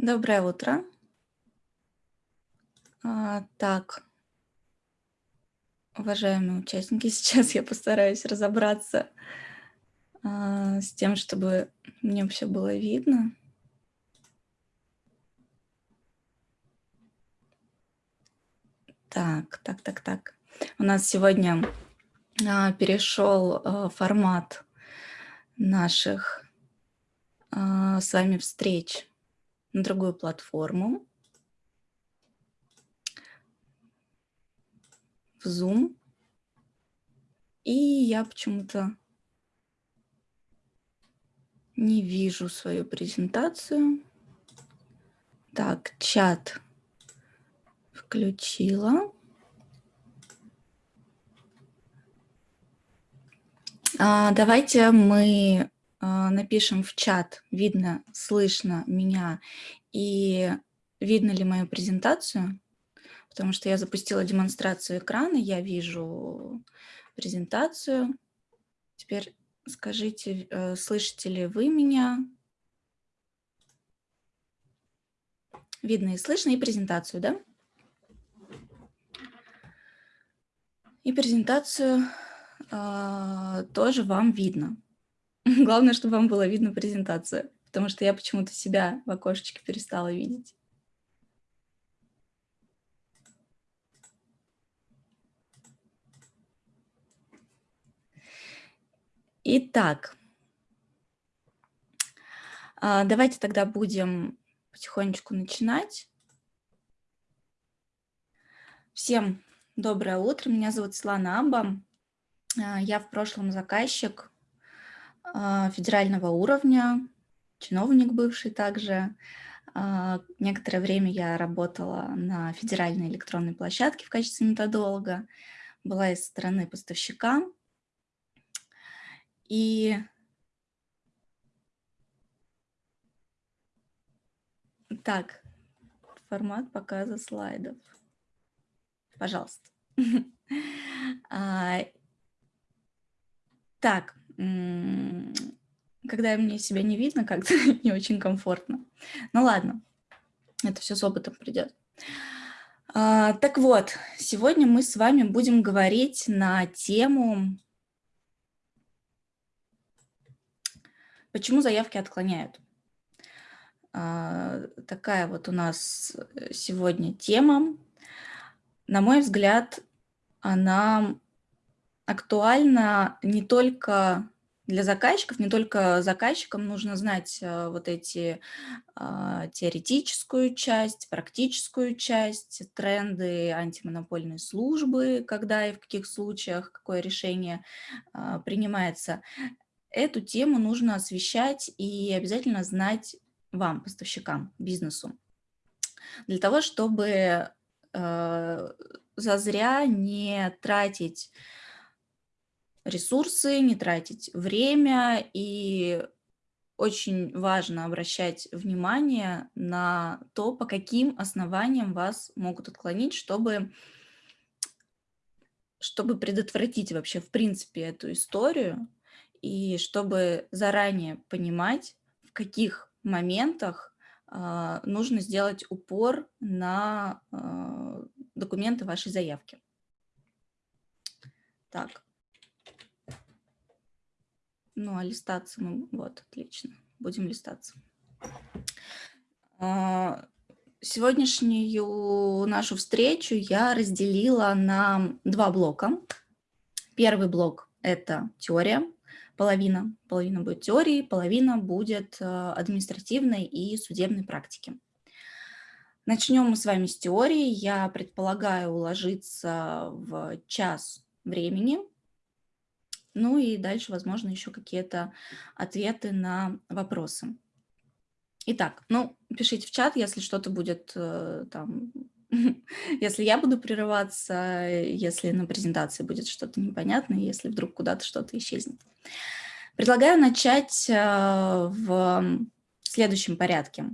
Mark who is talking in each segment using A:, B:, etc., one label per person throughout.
A: Доброе утро. А, так, уважаемые участники, сейчас я постараюсь разобраться а, с тем, чтобы мне все было видно. Так, так, так, так. У нас сегодня а, перешел а, формат наших а, с вами встреч на другую платформу. В Zoom. И я почему-то не вижу свою презентацию. Так, чат включила. А, давайте мы напишем в чат, видно, слышно меня и видно ли мою презентацию, потому что я запустила демонстрацию экрана, я вижу презентацию. Теперь скажите, э, слышите ли вы меня? Видно и слышно, и презентацию, да? И презентацию э, тоже вам видно. Главное, чтобы вам было видно презентацию, потому что я почему-то себя в окошечке перестала видеть. Итак, а, давайте тогда будем потихонечку начинать. Всем доброе утро, меня зовут Слана Амба. А, я в прошлом заказчик федерального уровня, чиновник бывший также. А, некоторое время я работала на федеральной электронной площадке в качестве методолога, была из стороны поставщика. И так, формат показа слайдов. Пожалуйста. Так, когда мне себя не видно, как-то не очень комфортно. Ну ладно, это все с опытом придет. А, так вот, сегодня мы с вами будем говорить на тему, почему заявки отклоняют. А, такая вот у нас сегодня тема. На мой взгляд, она актуальна не только для заказчиков, не только заказчикам нужно знать э, вот эти э, теоретическую часть, практическую часть, тренды антимонопольной службы, когда и в каких случаях какое решение э, принимается. Эту тему нужно освещать и обязательно знать вам, поставщикам, бизнесу, для того, чтобы э, зазря не тратить ресурсы, не тратить время. И очень важно обращать внимание на то, по каким основаниям вас могут отклонить, чтобы, чтобы предотвратить вообще в принципе эту историю и чтобы заранее понимать, в каких моментах э, нужно сделать упор на э, документы вашей заявки. Так. Ну, а листаться мы... Вот, отлично. Будем листаться. А, сегодняшнюю нашу встречу я разделила на два блока. Первый блок – это теория, половина. Половина будет теории, половина будет э, административной и судебной практики. Начнем мы с вами с теории. Я предполагаю уложиться в час времени – ну и дальше, возможно, еще какие-то ответы на вопросы. Итак, ну, пишите в чат, если что-то будет э, там, если я буду прерываться, если на презентации будет что-то непонятное, если вдруг куда-то что-то исчезнет. Предлагаю начать э, в следующем порядке.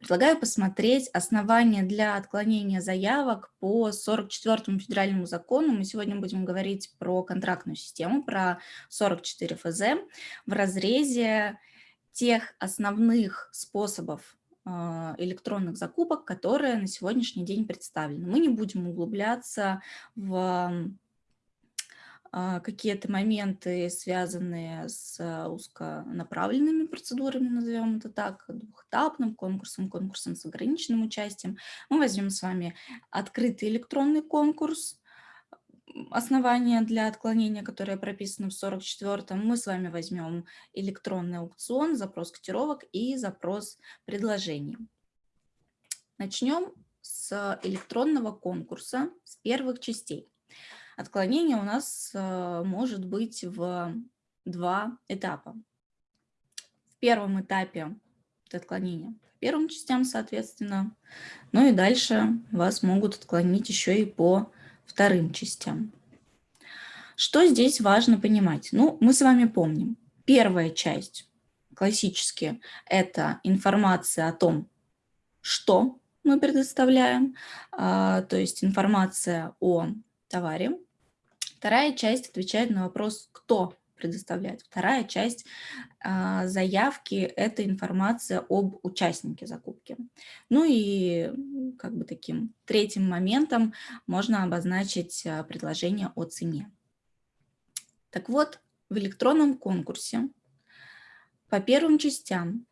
A: Предлагаю посмотреть основания для отклонения заявок по 44 федеральному закону. Мы сегодня будем говорить про контрактную систему, про 44 ФЗ в разрезе тех основных способов а, электронных закупок, которые на сегодняшний день представлены. Мы не будем углубляться в какие-то моменты, связанные с узконаправленными процедурами, назовем это так, двухэтапным конкурсом, конкурсом с ограниченным участием. Мы возьмем с вами открытый электронный конкурс, основания для отклонения, которые прописаны в 44-м, мы с вами возьмем электронный аукцион, запрос котировок и запрос предложений. Начнем с электронного конкурса, с первых частей. Отклонение у нас э, может быть в два этапа. В первом этапе по первым частям, соответственно. Ну и дальше вас могут отклонить еще и по вторым частям. Что здесь важно понимать? Ну, мы с вами помним. Первая часть, классически, это информация о том, что мы предоставляем, а, то есть информация о товаре. Вторая часть отвечает на вопрос, кто предоставляет. Вторая часть а, заявки – это информация об участнике закупки. Ну и как бы таким третьим моментом можно обозначить а, предложение о цене. Так вот, в электронном конкурсе по первым частям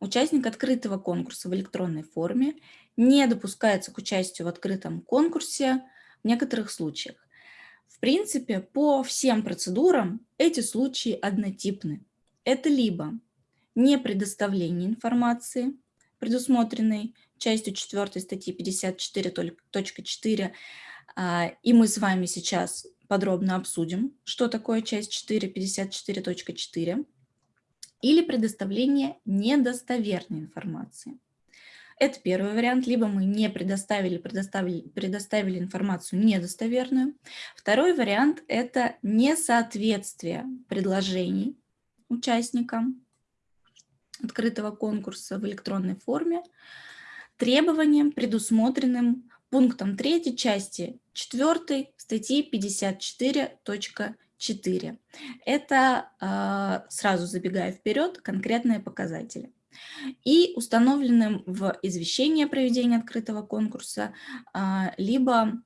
A: участник открытого конкурса в электронной форме не допускается к участию в открытом конкурсе в некоторых случаях. В принципе, по всем процедурам эти случаи однотипны. Это либо не предоставление информации, предусмотренной частью 4 статьи 54.4, а, и мы с вами сейчас подробно обсудим, что такое часть 4, 54.4, или предоставление недостоверной информации. Это первый вариант, либо мы не предоставили, предоставили, предоставили информацию недостоверную. Второй вариант – это несоответствие предложений участникам открытого конкурса в электронной форме требованиям, предусмотренным пунктом 3 части 4 статьи 54.4. Это, а, сразу забегая вперед, конкретные показатели и установленным в извещении о проведении открытого конкурса, а, либо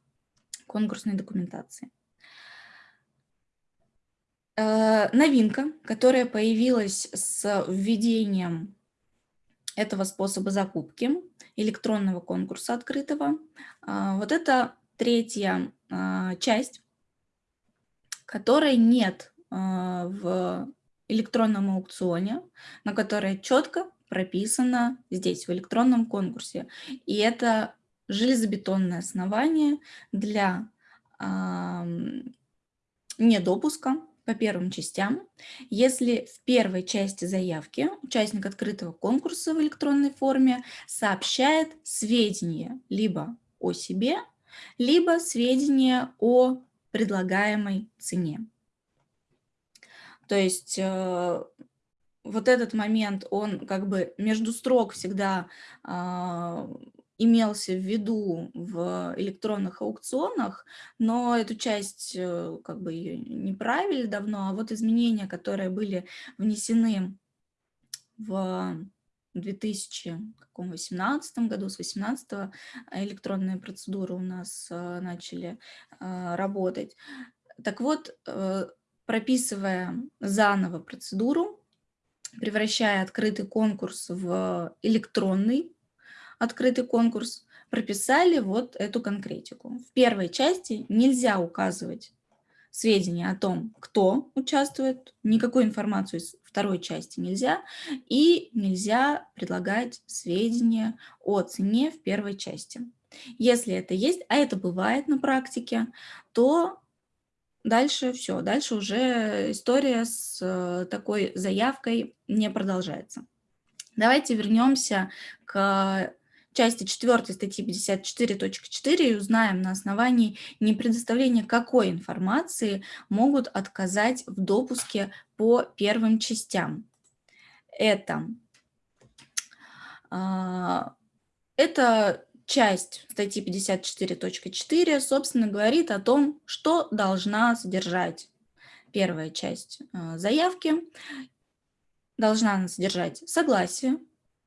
A: конкурсной документации. Э, новинка, которая появилась с введением этого способа закупки, электронного конкурса открытого, а, вот это третья а, часть, которой нет в электронном аукционе, на которой четко прописано здесь, в электронном конкурсе. И это железобетонное основание для э, недопуска по первым частям. Если в первой части заявки участник открытого конкурса в электронной форме сообщает сведения либо о себе, либо сведения о предлагаемой цене. То есть э, вот этот момент, он как бы между строк всегда э, имелся в виду в электронных аукционах, но эту часть э, как бы не правили давно, а вот изменения, которые были внесены в 2018 году, с 2018 электронные процедуры у нас э, начали э, работать. Так вот, э, прописывая заново процедуру, превращая открытый конкурс в электронный открытый конкурс, прописали вот эту конкретику. В первой части нельзя указывать сведения о том, кто участвует, никакой информацию из второй части нельзя, и нельзя предлагать сведения о цене в первой части. Если это есть, а это бывает на практике, то дальше все, дальше уже история с э, такой заявкой не продолжается. Давайте вернемся к части 4 статьи 54.4 и узнаем на основании непредоставления какой информации могут отказать в допуске по первым частям. Это, а, это часть статьи 54.4, собственно, говорит о том, что должна содержать первая часть э, заявки. Должна она содержать согласие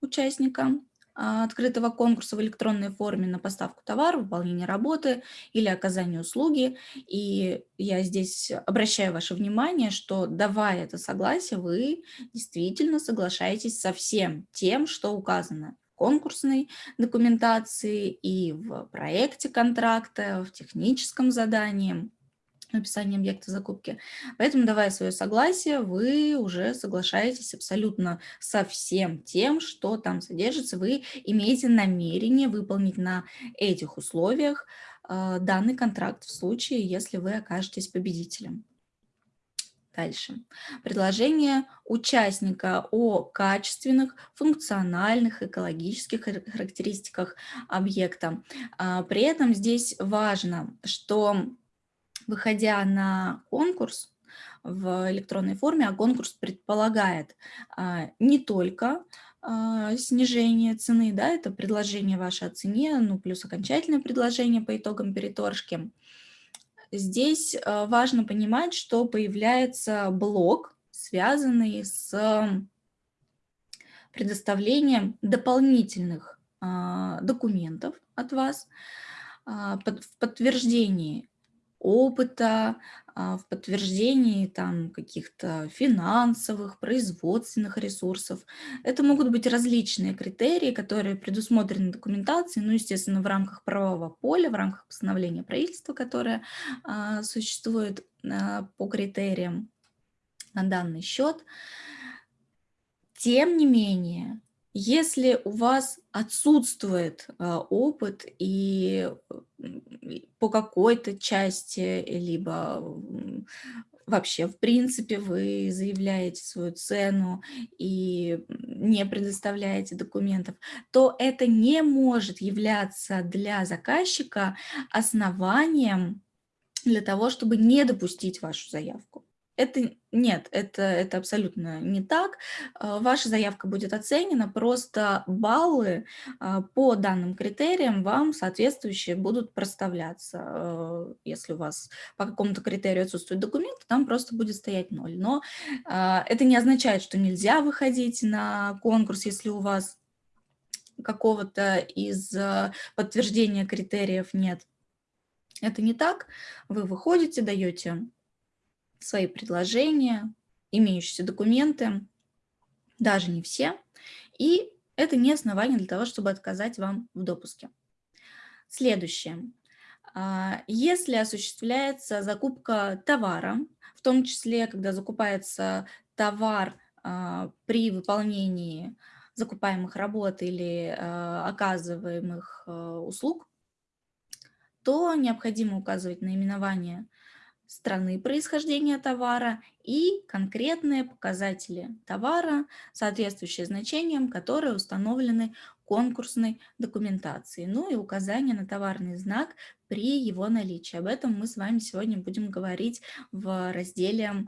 A: участника, а, открытого конкурса в электронной форме на поставку товара, выполнение работы или оказание услуги. И я здесь обращаю ваше внимание, что давая это согласие, вы действительно соглашаетесь со всем тем, что указано конкурсной документации и в проекте контракта, в техническом задании описание объекта закупки. Поэтому, давая свое согласие, вы уже соглашаетесь абсолютно со всем тем, что там содержится. Вы имеете намерение выполнить на этих условиях э, данный контракт в случае, если вы окажетесь победителем. Дальше. Предложение участника о качественных, функциональных, экологических характеристиках объекта. А, при этом здесь важно, что выходя на конкурс в электронной форме, а конкурс предполагает а, не только а, снижение цены, да, это предложение ваше о цене, ну, плюс окончательное предложение по итогам переторжки. Здесь а, важно понимать, что появляется блок, связанный с предоставлением дополнительных а, документов от вас а, в подтверждении опыта, в подтверждении там каких-то финансовых, производственных ресурсов. Это могут быть различные критерии, которые предусмотрены документацией, ну, естественно, в рамках правового поля, в рамках постановления правительства, которое а, существует а, по критериям на данный счет. Тем не менее, если у вас отсутствует а, опыт и по какой-то части, либо вообще, в принципе, вы заявляете свою цену и не предоставляете документов, то это не может являться для заказчика основанием для того, чтобы не допустить вашу заявку. Это нет, это, это абсолютно не так. А, ваша заявка будет оценена, просто баллы а, по данным критериям вам соответствующие будут проставляться. А, если у вас по какому-то критерию отсутствует документ, там просто будет стоять ноль. Но это не означает, что нельзя выходить на конкурс, если у вас какого-то из подтверждения критериев нет. Это не так. Вы выходите, даете свои предложения, имеющиеся документы, даже не все, и это не основание для того, чтобы отказать вам в допуске. Следующее. А, если осуществляется закупка товара, в том числе, когда закупается товар а, при выполнении закупаемых работ или а, оказываемых услуг, то необходимо указывать наименование страны происхождения товара и конкретные показатели товара, соответствующие значениям, которые установлены конкурсной документации, ну и указание на товарный знак при его наличии. Об этом мы с вами сегодня будем говорить в разделе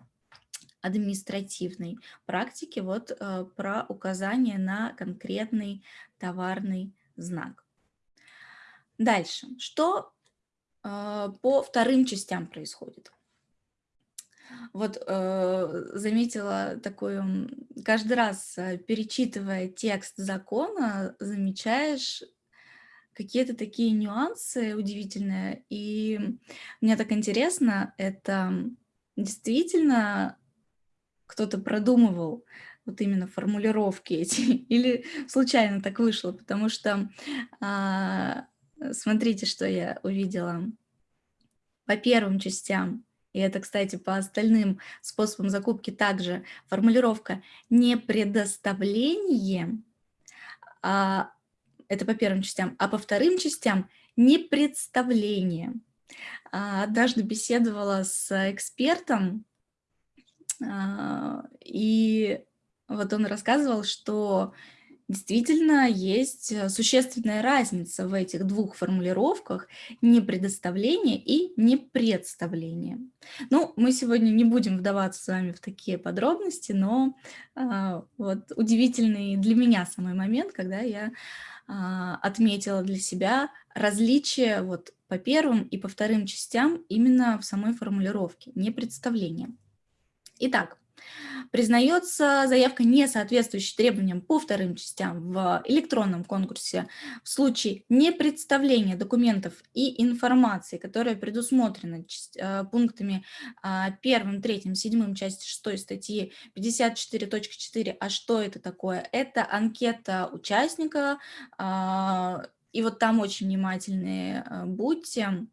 A: административной практики, вот э, про указание на конкретный товарный знак. Дальше. Что по вторым частям происходит. Вот э, заметила такую, каждый раз э, перечитывая текст закона, замечаешь какие-то такие нюансы удивительные. И мне так интересно, это действительно кто-то продумывал вот именно формулировки эти, или случайно так вышло, потому что а, Смотрите, что я увидела. По первым частям, и это, кстати, по остальным способам закупки также, формулировка «не предоставление», а, это по первым частям, а по вторым частям «не представление». А, однажды беседовала с экспертом, а, и вот он рассказывал, что Действительно, есть э, существенная разница в этих двух формулировках не предоставление и не представление. Ну, мы сегодня не будем вдаваться с вами в такие подробности, но а, вот удивительный для меня самый момент, когда я а, отметила для себя различие вот по первым и по вторым частям именно в самой формулировке, не представление. Итак, Признается заявка, не соответствующая требованиям по вторым частям в электронном конкурсе в случае непредставления документов и информации, которая предусмотрена э, пунктами 1, 3, 7 части 6 статьи 54.4. А что это такое? Это анкета участника, а, и вот там очень внимательные э, будьте,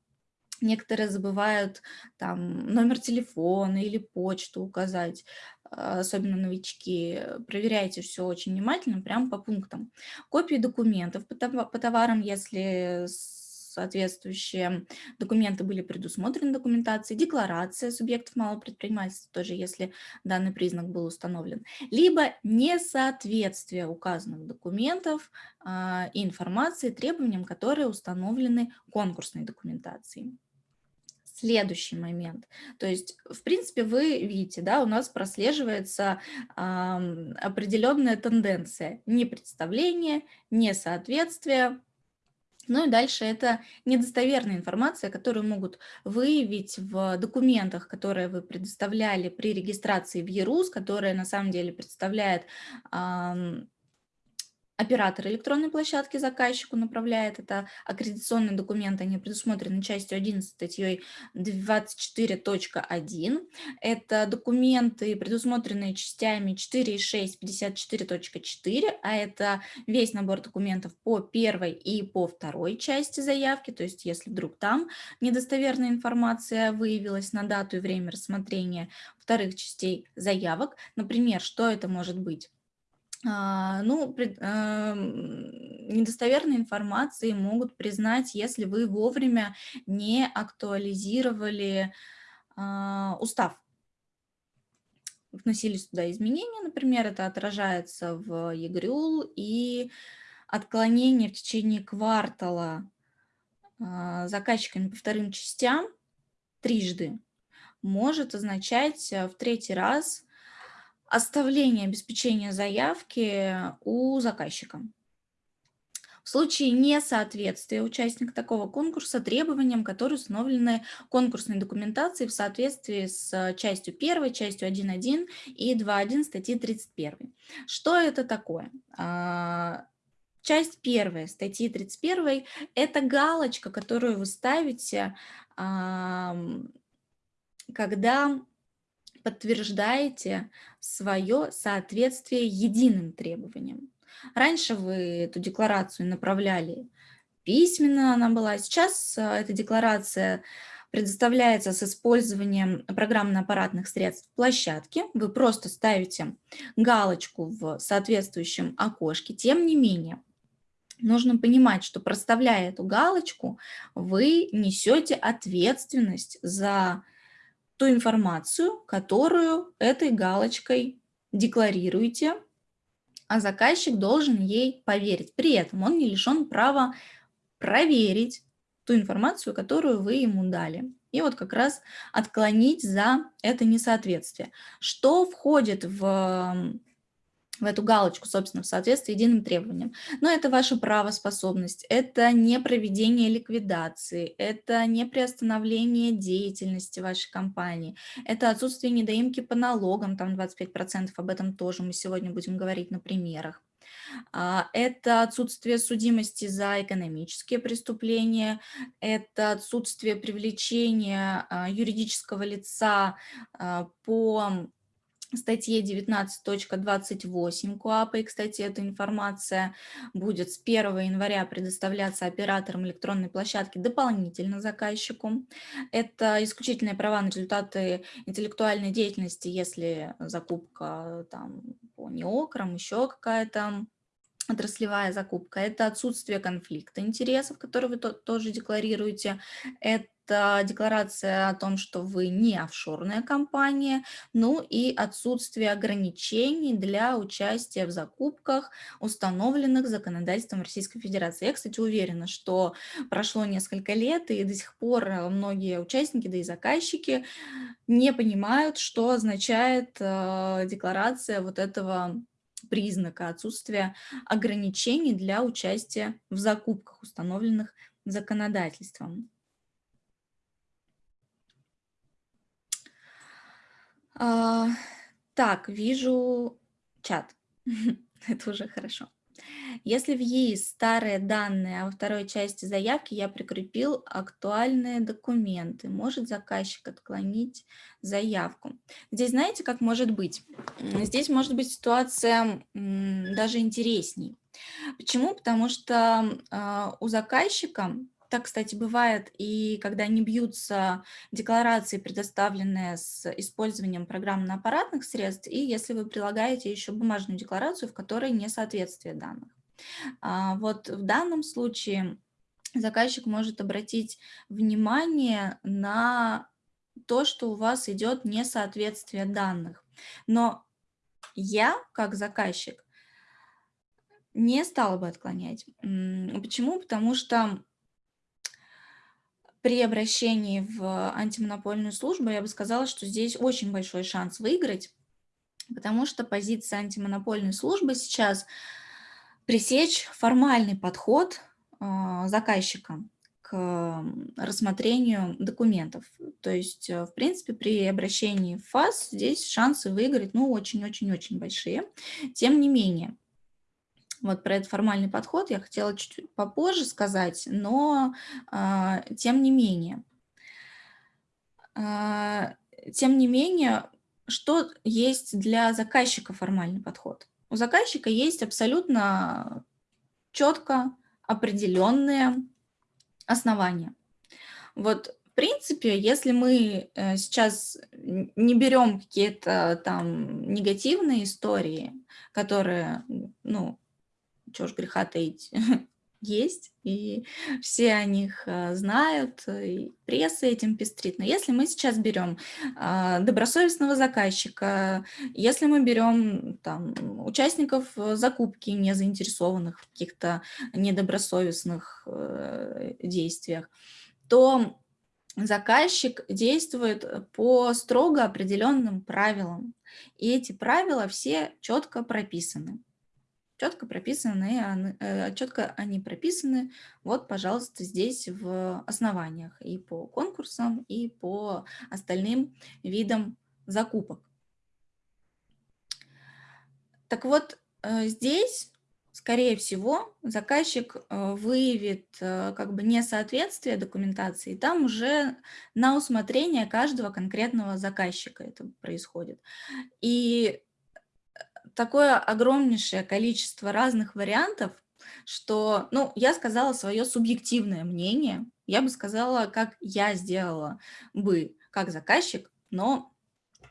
A: Некоторые забывают там номер телефона или почту указать, а, особенно новички. Проверяйте все очень внимательно, прямо по пунктам. Копии документов по товарам, если соответствующие документы были предусмотрены документацией, декларация субъектов малого предпринимательства, тоже если данный признак был установлен, либо несоответствие указанных документов э, и информации требованиям, которые установлены конкурсной документацией. Следующий момент. То есть, в принципе, вы видите, да, у нас прослеживается э, определенная тенденция. Непредставление, несоответствие. Ну и дальше это недостоверная информация, которую могут выявить в документах, которые вы предоставляли при регистрации в ЕРУС, которая на самом деле представляет э, Оператор электронной площадки заказчику направляет это аккредитационные документы, они предусмотрены частью 11 статьей 24.1. Это документы, предусмотренные частями 4.6 54.4, а это весь набор документов по первой и по второй части заявки, то есть если вдруг там недостоверная информация выявилась на дату и время рассмотрения вторых частей заявок, например, что это может быть? А, ну, пред, а, недостоверные информации могут признать, если вы вовремя не актуализировали а, устав. Вносились туда изменения, например, это отражается в ЕГРЮЛ, и отклонение в течение квартала а, заказчиками по вторым частям трижды может означать а, в третий раз оставление обеспечения заявки у заказчика. В случае несоответствия участника такого конкурса требованиям, которые установлены конкурсной документацией в соответствии с частью 1, частью 1.1 и 2.1 статьи 31. Что это такое? А, часть 1 статьи 31 – это галочка, которую вы ставите, когда подтверждаете свое соответствие единым требованиям. Раньше вы эту декларацию направляли письменно, она была. Сейчас э, эта декларация предоставляется с использованием программно-аппаратных средств площадки. Вы просто ставите галочку в соответствующем окошке. Тем не менее, нужно понимать, что проставляя эту галочку, вы несете ответственность за ту информацию, которую этой галочкой декларируете, а заказчик должен ей поверить. При этом он не лишен права проверить ту информацию, которую вы ему дали. И вот как раз отклонить за это несоответствие. Что входит в в эту галочку, собственно, в соответствии единым требованиям. Но это ваша правоспособность, это не проведение ликвидации, это не приостановление деятельности вашей компании, это отсутствие недоимки по налогам, там 25%, об этом тоже мы сегодня будем говорить на примерах. А, это отсутствие судимости за экономические преступления, это отсутствие привлечения а, юридического лица а, по статье 19.28 КОАПа. И, кстати, эта информация будет с 1 января предоставляться операторам электронной площадки дополнительно заказчику. Это исключительные права на результаты интеллектуальной деятельности, если закупка там, по неокрам, еще какая-то отраслевая закупка, это отсутствие конфликта интересов, которые вы тоже декларируете, это это декларация о том, что вы не офшорная компания, ну и отсутствие ограничений для участия в закупках, установленных законодательством Российской Федерации. Я, кстати, уверена, что прошло несколько лет, и до сих пор многие участники, да и заказчики не понимают, что означает э, декларация вот этого признака отсутствия ограничений для участия в закупках, установленных законодательством. А, Так, вижу чат. Это уже хорошо. Если в ЕИС старые данные, а во второй части заявки я прикрепил актуальные документы, может заказчик отклонить заявку. Здесь знаете, как может быть? Здесь может быть ситуация даже интересней. Почему? Потому что э, у заказчика так, кстати, бывает и когда не бьются декларации, предоставленные с использованием программно-аппаратных средств, и если вы прилагаете еще бумажную декларацию, в которой несоответствие данных. А, вот в данном случае заказчик может обратить внимание на то, что у вас идет несоответствие данных. Но я, как заказчик, не стала бы отклонять. Почему? Потому что при обращении в антимонопольную службу я бы сказала, что здесь очень большой шанс выиграть, потому что позиция антимонопольной службы сейчас пресечь формальный подход а, заказчика к рассмотрению документов. То есть, э, в принципе, при обращении в ФАС здесь шансы выиграть ну, очень-очень-очень большие. Тем не менее, вот про этот формальный подход я хотела чуть попозже сказать, но а, тем не менее. А, тем не менее, что есть для заказчика формальный подход? У заказчика есть абсолютно четко определенные основания. Вот в принципе, если мы э, сейчас не берем какие-то там негативные истории, которые, ну, чего ж греха таить, есть, и все о них э, знают, и пресса этим пестрит. Но если мы сейчас берем а, добросовестного заказчика, если мы берем там, участников закупки, не заинтересованных в каких-то недобросовестных э, действиях, то заказчик действует по строго определенным правилам. И эти правила все четко прописаны четко прописаны, э, четко они прописаны, вот, пожалуйста, здесь в основаниях и по конкурсам, и по остальным видам закупок. Так вот, э, здесь, скорее всего, заказчик э, выявит как бы несоответствие документации, там уже на усмотрение каждого конкретного заказчика это происходит. И такое огромнейшее количество разных вариантов, что, ну, я сказала свое субъективное мнение, я бы сказала, как я сделала бы как заказчик, но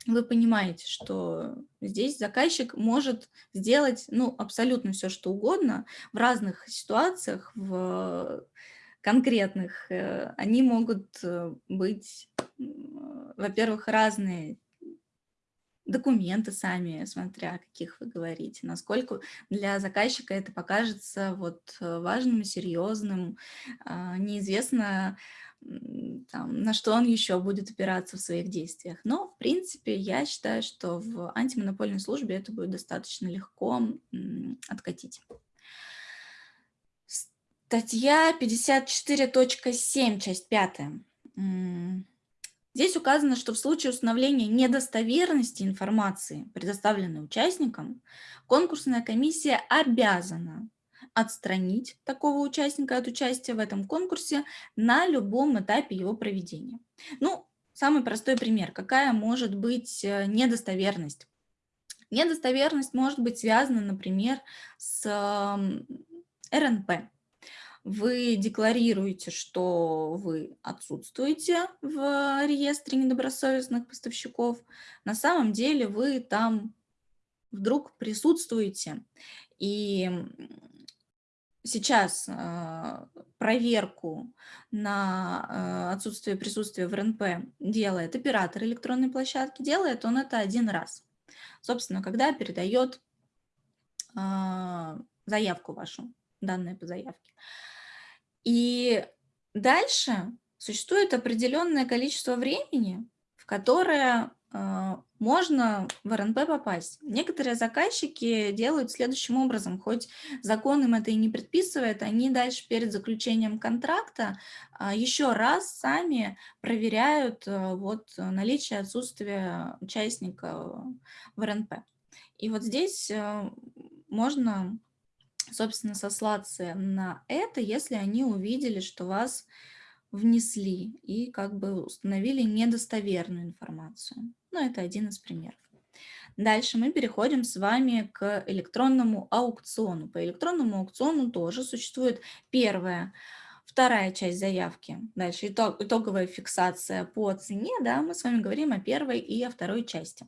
A: вы понимаете, что здесь заказчик может сделать, ну, абсолютно все, что угодно в разных ситуациях, в конкретных. Э, они могут э, быть, во-первых, разные документы сами, смотря о каких вы говорите, насколько для заказчика это покажется вот э, важным, серьезным, а, неизвестно, там, на что он еще будет опираться в своих действиях. Но, в принципе, я считаю, что в антимонопольной службе это будет достаточно легко откатить. Статья 54.7, часть 5. Здесь указано, что в случае установления недостоверности информации, предоставленной участникам, конкурсная комиссия обязана отстранить такого участника от участия в этом конкурсе на любом этапе его проведения. Ну, самый простой пример. Какая может быть э, недостоверность? Недостоверность может быть связана, например, с РНП вы декларируете, что вы отсутствуете в реестре недобросовестных поставщиков, на самом деле вы там вдруг присутствуете. И сейчас э, проверку на э, отсутствие присутствия в РНП делает оператор электронной площадки, делает он это один раз. Собственно, когда передает э, заявку вашу, данные по заявке. И дальше существует определенное количество времени, в которое а, можно в РНП попасть. Некоторые заказчики делают следующим образом, хоть закон им это и не предписывает, они дальше перед заключением контракта а, еще раз сами проверяют э, вот наличие отсутствия участника в РНП. И вот здесь э, можно, собственно, сослаться на это, если они увидели, что вас внесли и как бы установили недостоверную информацию. Ну, это один из примеров. Дальше мы переходим с вами к электронному аукциону. По электронному аукциону тоже существует первая, вторая часть заявки. Дальше итог, итоговая фиксация по цене. Да, мы с вами говорим о первой и о второй части.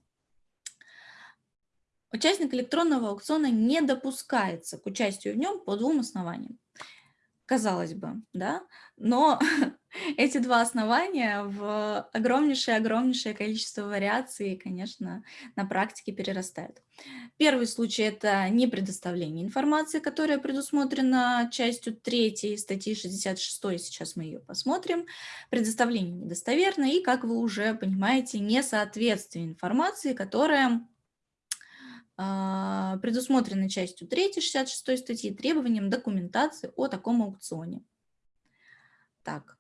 A: Участник электронного аукциона не допускается к участию в нем по двум основаниям казалось бы, да, но эти два основания в огромнейшее-огромнейшее количество вариаций, конечно, на практике перерастают. Первый случай – это не предоставление информации, которая предусмотрена частью 3 статьи 66, сейчас мы ее посмотрим. Предоставление недостоверно и, как вы уже понимаете, несоответствие информации, которая предусмотрены частью 3 66 статьи требованием документации о таком аукционе. Так.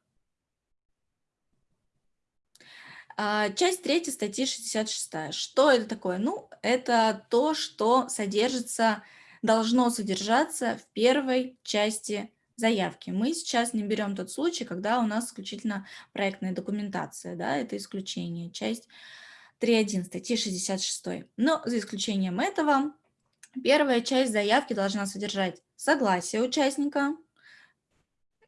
A: А, часть 3 статьи 66. Что это такое? Ну, это то, что содержится, должно содержаться в первой части заявки. Мы сейчас не берем тот случай, когда у нас исключительно проектная документация, да, это исключение. Часть 3.1 статьи 66. Но за исключением этого, первая часть заявки должна содержать согласие участника.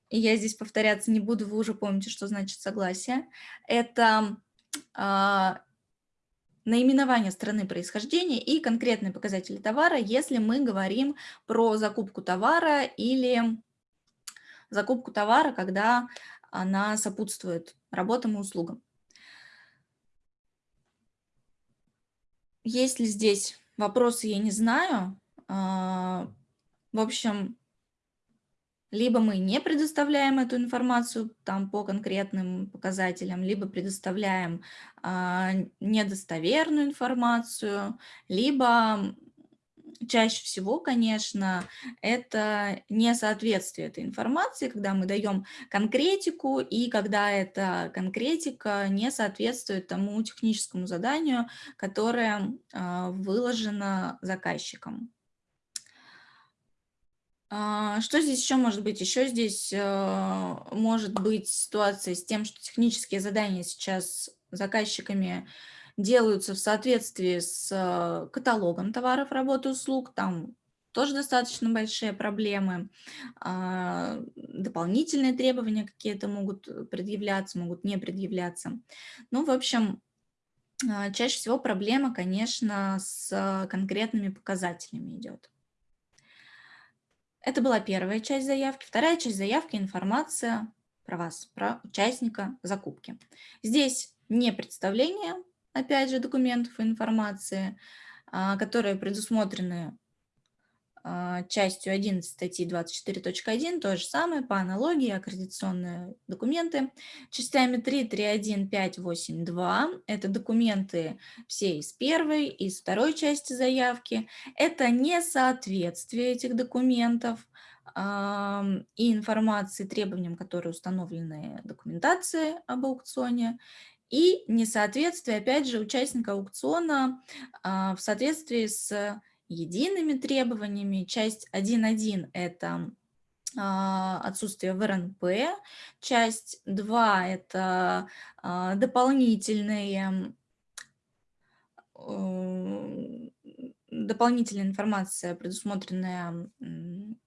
A: И я здесь повторяться не буду, вы уже помните, что значит согласие. Это а, наименование страны происхождения и конкретные показатели товара, если мы говорим про закупку товара или закупку товара, когда она сопутствует работам и услугам. Есть ли здесь вопросы, я не знаю. А, в общем, либо мы не предоставляем эту информацию там по конкретным показателям, либо предоставляем а, недостоверную информацию, либо чаще всего, конечно, это несоответствие этой информации, когда мы даем конкретику, и когда эта конкретика не соответствует тому техническому заданию, которое а, выложено заказчиком. А, что здесь еще может быть? Еще здесь а, может быть ситуация с тем, что технические задания сейчас заказчиками делаются в соответствии с э, каталогом товаров, работы, услуг, там тоже достаточно большие проблемы. А, дополнительные требования какие-то могут предъявляться, могут не предъявляться. Ну, в общем, а, чаще всего проблема, конечно, с конкретными показателями идет. Это была первая часть заявки. Вторая часть заявки – информация про вас, про участника закупки. Здесь не представление опять же, документов и информации, а, которые предусмотрены а, частью 11 статьи 24.1, то же самое, по аналогии, аккредитационные документы. Частями 3, 3.1, 5, 8, 2 – это документы все из первой, из второй части заявки. Это несоответствие этих документов и информации требованиям, которые установлены документации об аукционе, и несоответствие, опять же, участника аукциона а, в соответствии с едиными требованиями. Часть 1.1 – это а, отсутствие в РНП, часть 2 – это а, дополнительные дополнительная информация, предусмотренная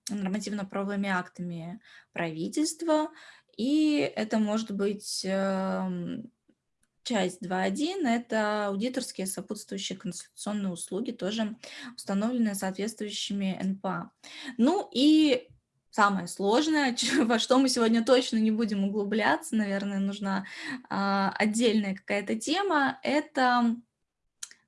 A: нормативно-правовыми актами правительства, и это может быть эм, Часть 2.1 – это аудиторские сопутствующие консультационные услуги, тоже установленные соответствующими НПА. Ну и самое сложное, во что мы сегодня точно не будем углубляться, наверное, нужна а, отдельная какая-то тема, это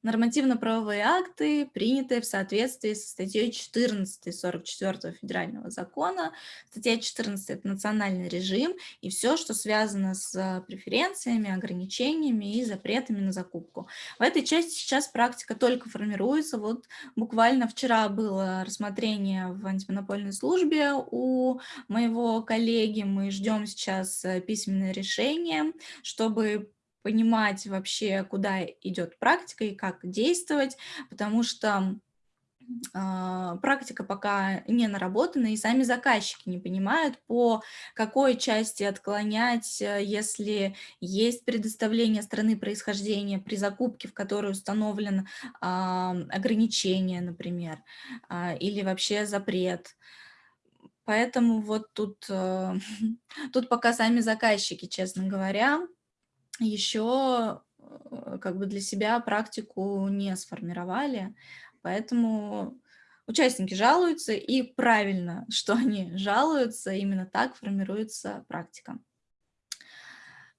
A: нормативно-правовые акты, принятые в соответствии со статьей 14 44 федерального закона. Статья 14 – это национальный режим и все, что связано с преференциями, ограничениями и запретами на закупку. В этой части сейчас практика только формируется. Вот буквально вчера было рассмотрение в антимонопольной службе у моего коллеги. Мы ждем сейчас письменное решение, чтобы понимать вообще, куда идет практика и как действовать, потому что э, практика пока не наработана, и сами заказчики не понимают, по какой части отклонять, э, если есть предоставление страны происхождения при закупке, в которой установлено э, ограничение, например, э, или вообще запрет. Поэтому вот тут, э, тут пока сами заказчики, честно говоря, еще э, как бы для себя практику не сформировали, поэтому участники жалуются, и правильно, что они жалуются, именно так формируется практика.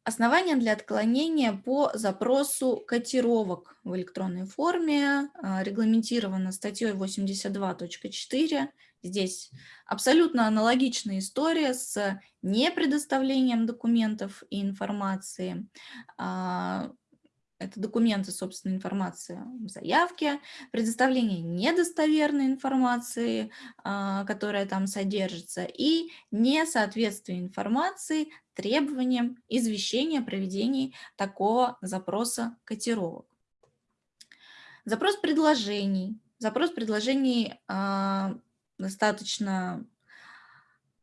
A: Основания для отклонения по запросу котировок в электронной форме а, регламентировано статьей 82.4 Здесь абсолютно аналогичная история с непредоставлением документов и информации. А, это документы, собственно, информация в заявке, предоставление недостоверной информации, а, которая там содержится, и несоответствие информации требованиям извещения о проведении такого запроса котировок. Запрос предложений. Запрос предложений а, достаточно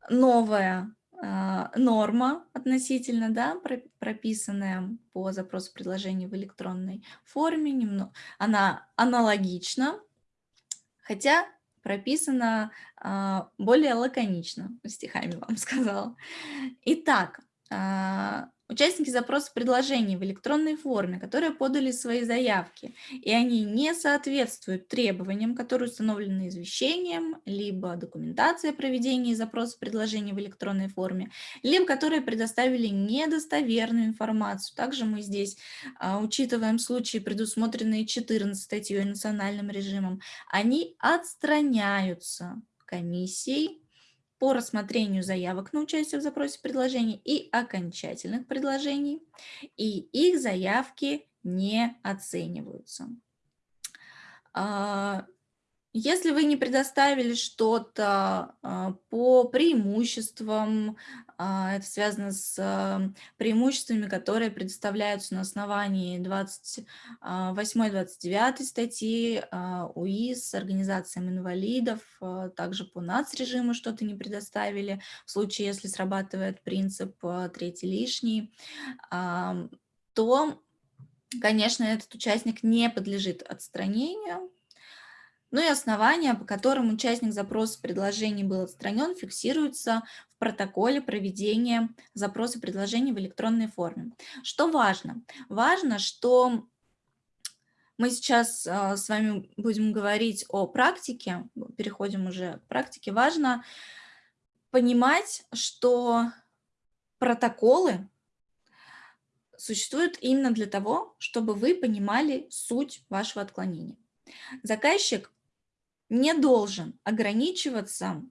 A: новая э, норма относительно, да, прописанная по запросу предложений в электронной форме. Немного, она аналогична, хотя прописана э, более лаконично, стихами вам сказала. Итак, э, Участники запроса предложений в электронной форме, которые подали свои заявки, и они не соответствуют требованиям, которые установлены извещением, либо документацией о проведении запроса предложений в электронной форме, либо которые предоставили недостоверную информацию. Также мы здесь а, учитываем случаи, предусмотренные 14 статьей национальным режимом. Они отстраняются комиссией по рассмотрению заявок на участие в запросе предложений и окончательных предложений, и их заявки не оцениваются. Если вы не предоставили что-то а, по преимуществам, а, это связано с а, преимуществами, которые предоставляются на основании 28-29 статьи УИС, организациям инвалидов, также по НАЦ-режиму что-то не предоставили, в случае, если срабатывает принцип третий лишний, то, конечно, этот участник не подлежит отстранению, ну и основания, по которым участник запроса предложений был отстранен, фиксируются в протоколе проведения запроса предложений в электронной форме. Что важно? Важно, что мы сейчас а, с вами будем говорить о практике, переходим уже к практике. Важно понимать, что протоколы существуют именно для того, чтобы вы понимали суть вашего отклонения. Заказчик не должен ограничиваться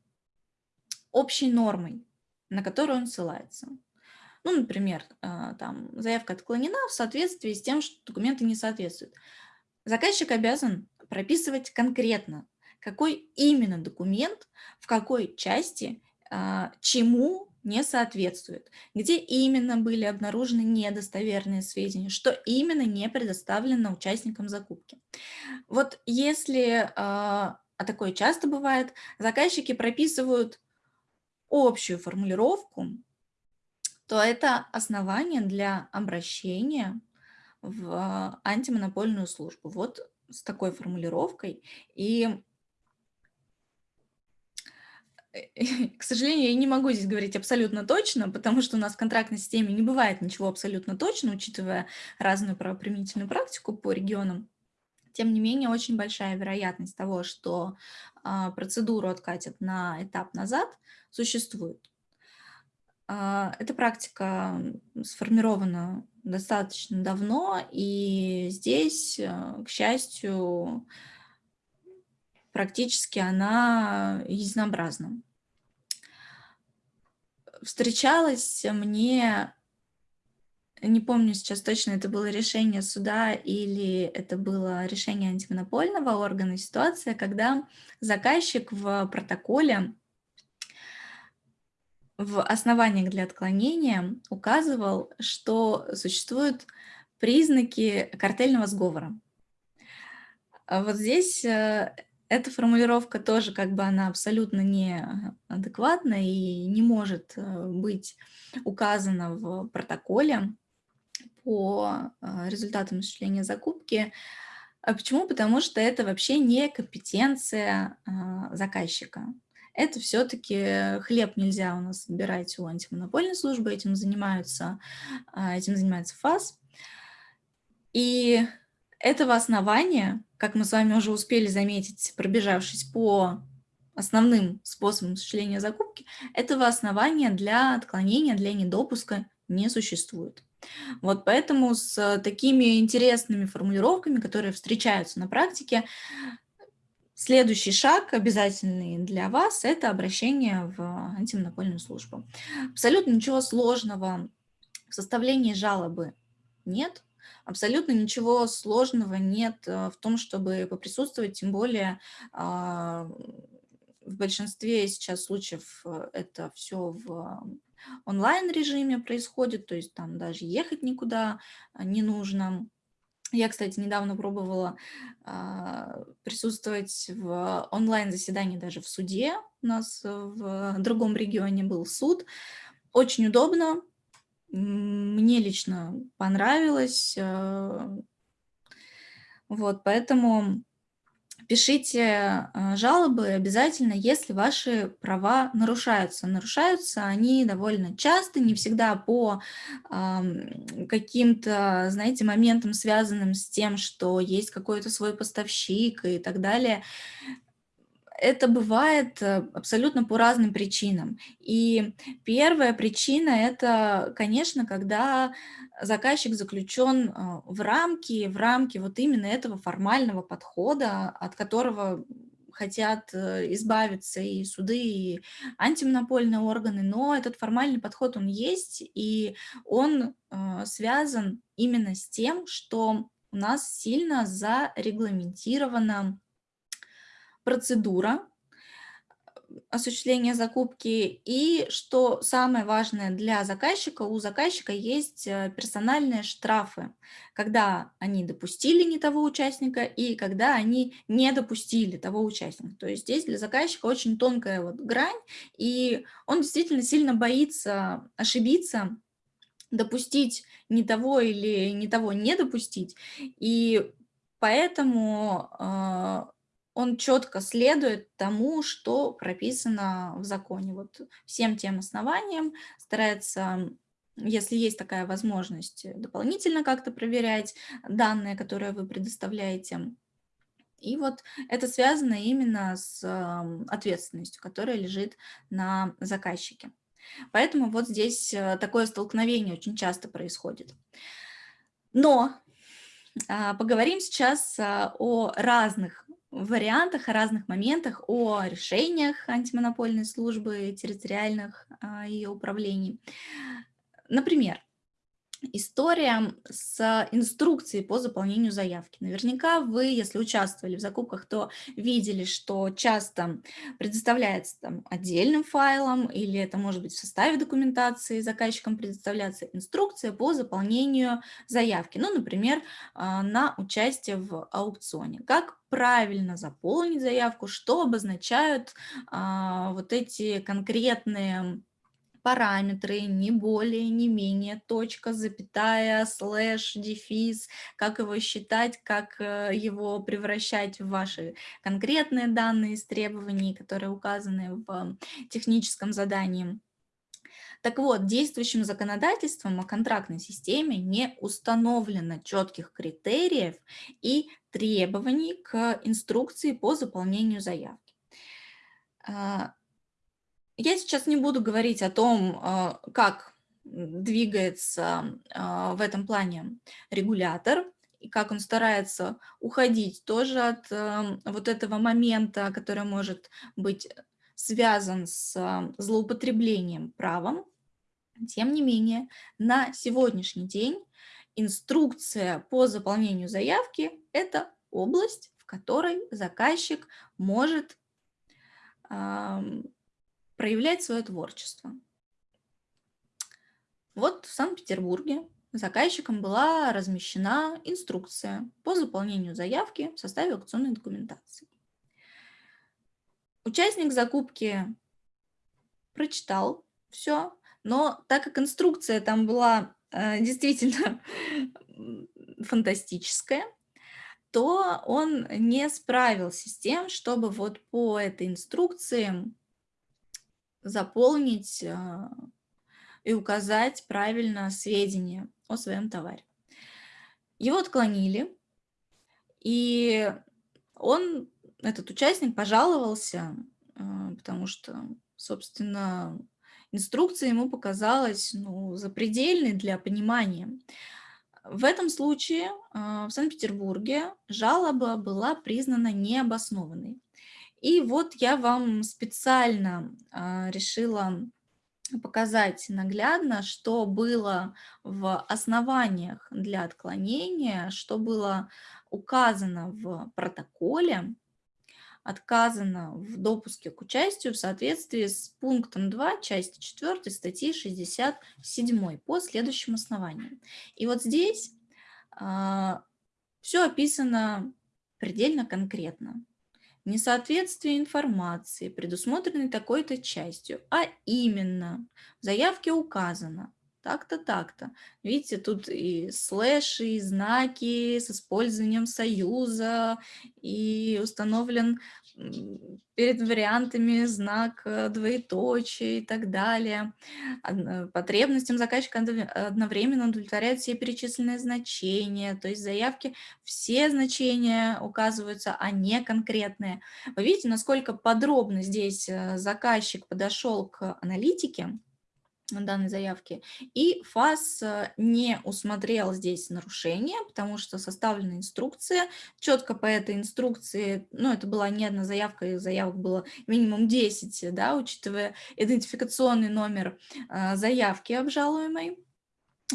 A: общей нормой, на которую он ссылается. Ну, например, а, там, заявка отклонена в соответствии с тем, что документы не соответствуют. Заказчик обязан прописывать конкретно, какой именно документ, в какой части, а, чему не соответствует, где именно были обнаружены недостоверные сведения, что именно не предоставлено участникам закупки. Вот если а, такое часто бывает, заказчики прописывают общую формулировку, то это основание для обращения в антимонопольную службу. Вот с такой формулировкой. И, к сожалению, я не могу здесь говорить абсолютно точно, потому что у нас в контрактной системе не бывает ничего абсолютно точно, учитывая разную правоприменительную практику по регионам. Тем не менее, очень большая вероятность того, что а, процедуру откатят на этап назад, существует. А, эта практика сформирована достаточно давно, и здесь, э, к счастью, практически она единообразна. Встречалась мне, не помню сейчас точно, это было решение суда или это было решение антимонопольного органа, ситуация, когда заказчик в протоколе в основаниях для отклонения указывал, что существуют признаки картельного сговора. А вот здесь э, эта формулировка тоже как бы она абсолютно неадекватна и не может э, быть указана в протоколе по э, результатам осуществления закупки. А почему? Потому что это вообще не компетенция заказчика это все-таки хлеб нельзя у нас собирать у антимонопольной службы, этим занимаются, а, этим занимается ФАС. И этого основания, как мы с вами уже успели заметить, пробежавшись по основным способам осуществления закупки, этого основания для отклонения, для недопуска не существует. Вот поэтому с такими интересными формулировками, которые встречаются на практике, Следующий шаг, обязательный для вас, это обращение в антимонопольную службу. Абсолютно ничего сложного в составлении жалобы нет. Абсолютно ничего сложного нет э, в том, чтобы поприсутствовать, тем более а, в большинстве сейчас случаев э, это все в онлайн-режиме происходит, то есть там даже ехать никуда не нужно. Я, кстати, недавно пробовала а, присутствовать в онлайн-заседании даже в суде. У нас в другом регионе был суд. Очень удобно. Мне лично понравилось. А, вот, поэтому Пишите а, жалобы обязательно, если ваши права нарушаются. Нарушаются они довольно часто, не всегда по каким-то, знаете, моментам, связанным с тем, что есть какой-то свой поставщик и так далее это бывает э, абсолютно по разным причинам. И первая причина – это, конечно, когда заказчик заключен э, в рамки, в рамки вот именно этого формального подхода, от которого хотят э, избавиться и суды, и антимонопольные органы, но этот формальный подход, он есть, и он связан именно с тем, что у нас сильно зарегламентировано процедура осуществления закупки. И что самое важное для заказчика, у заказчика есть э, персональные штрафы, когда они допустили не того участника и когда они не допустили того участника. То есть здесь для заказчика очень тонкая вот грань, и он действительно сильно боится ошибиться, допустить не того или не того не допустить. И поэтому э, он четко следует тому, что прописано в законе. Вот всем тем основаниям старается, если есть такая возможность, дополнительно как-то проверять данные, которые вы предоставляете. И вот это связано именно с ответственностью, которая лежит на заказчике. Поэтому вот здесь э, такое столкновение очень часто происходит. Но а, поговорим сейчас а, о разных вариантах, о разных моментах, о решениях антимонопольной службы, территориальных а, ее управлений. Например, история с инструкцией по заполнению заявки. Наверняка вы, если участвовали в закупках, то видели, что часто предоставляется там отдельным файлом или это может быть в составе документации заказчикам предоставляться инструкция по заполнению заявки. Ну, например, а, на участие в аукционе. Как правильно заполнить заявку, что обозначают а, вот эти конкретные параметры, не более, не менее, точка, запятая, слэш, дефис, как его считать, как э, его превращать в ваши конкретные данные из требований, которые указаны в техническом задании. Так вот, действующим законодательством о контрактной системе не установлено четких критериев и требований к инструкции по заполнению заявки. А, Я сейчас не буду говорить о том, а, как двигается а, в этом плане регулятор, и как он старается уходить тоже от эм, вот этого момента, который может быть связан с злоупотреблением правом. Тем не менее, на сегодняшний день инструкция по заполнению заявки – это область, в которой заказчик может проявлять свое творчество. Вот в Санкт-Петербурге заказчиком была размещена инструкция по заполнению заявки в составе аукционной документации. Участник закупки прочитал все, но так как инструкция там была э, действительно фантастическая, то он не справился с тем, чтобы вот по этой инструкции заполнить э, и указать правильно сведения о своем товаре. Его отклонили, и он, этот участник, пожаловался, э, потому что, собственно, инструкция ему показалась ну, запредельной для понимания. В этом случае э, в Санкт-Петербурге жалоба была признана необоснованной. И вот я вам специально э, решила показать наглядно, что было в основаниях для отклонения, что было указано в протоколе, отказано в допуске к участию в соответствии с пунктом 2 части 4 статьи 67 по следующим основаниям. И вот здесь а, все описано предельно конкретно несоответствие информации, предусмотренной такой-то частью, а именно в заявке указано так-то, так-то. Видите, тут и слэши, и знаки с использованием союза, и установлен перед вариантами знак э, двоеточия и так далее. Потребностям заказчика одновременно удовлетворяют все перечисленные значения, то есть заявки все значения указываются, а не конкретные. Вы видите, насколько подробно здесь э, заказчик подошел к аналитике, данной заявки. И ФАС э, не усмотрел здесь нарушение, потому что составлена инструкция. Четко по этой инструкции, ну, это была не одна заявка, заявок было минимум 10, да, учитывая идентификационный номер э, заявки обжалуемой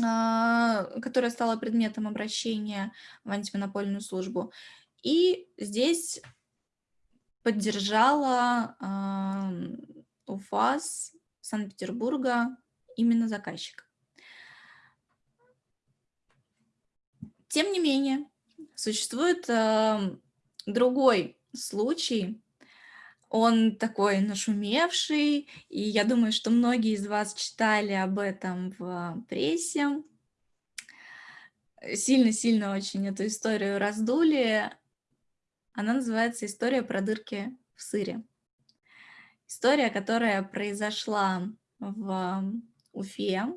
A: а, которая стала предметом обращения в антимонопольную службу. И здесь поддержала УФАС Санкт-Петербурга именно заказчика. Тем не менее, существует э, другой случай, он такой нашумевший, и я думаю, что многие из вас читали об этом в прессе. Сильно-сильно очень эту историю раздули. Она называется «История про дырки в сыре». История, которая произошла в Уфе,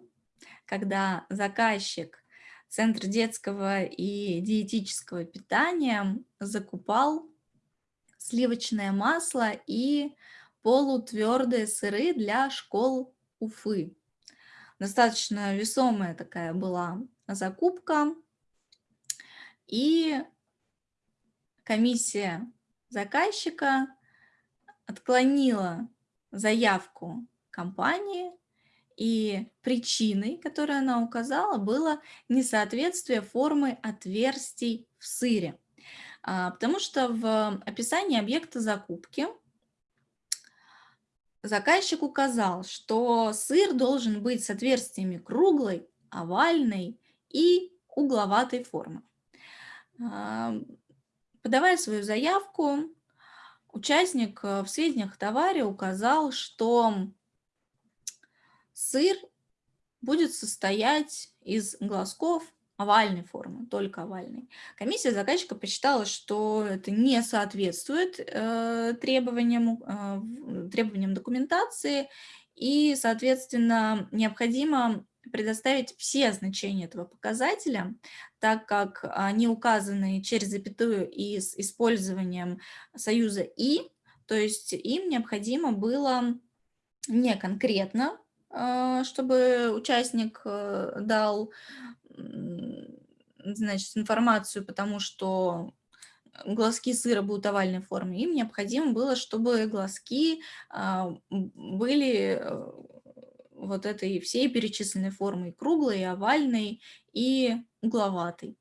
A: когда заказчик Центр детского и диетического питания закупал сливочное масло и полутвердые сыры для школ Уфы. Достаточно весомая такая была закупка. И комиссия заказчика отклонила заявку компании, и причиной, которую она указала, было несоответствие формы отверстий в сыре. А, потому что в описании объекта закупки заказчик указал, что сыр должен быть с отверстиями круглой, овальной и угловатой формы. А, подавая свою заявку, Участник э, в сведениях товаре указал, что сыр будет состоять из глазков овальной формы, только овальной. Комиссия заказчика посчитала, что это не соответствует э, требованиям, э, требованиям документации, и, соответственно, необходимо предоставить все значения этого показателя, так как они указаны через запятую и с использованием союза «и», то есть им необходимо было не конкретно, чтобы участник э, дал значит, информацию, потому что глазки сыра будут овальной формы. Им необходимо было, чтобы глазки а, были э, вот этой всей перечисленной формы, круглой, овальной и угловатой.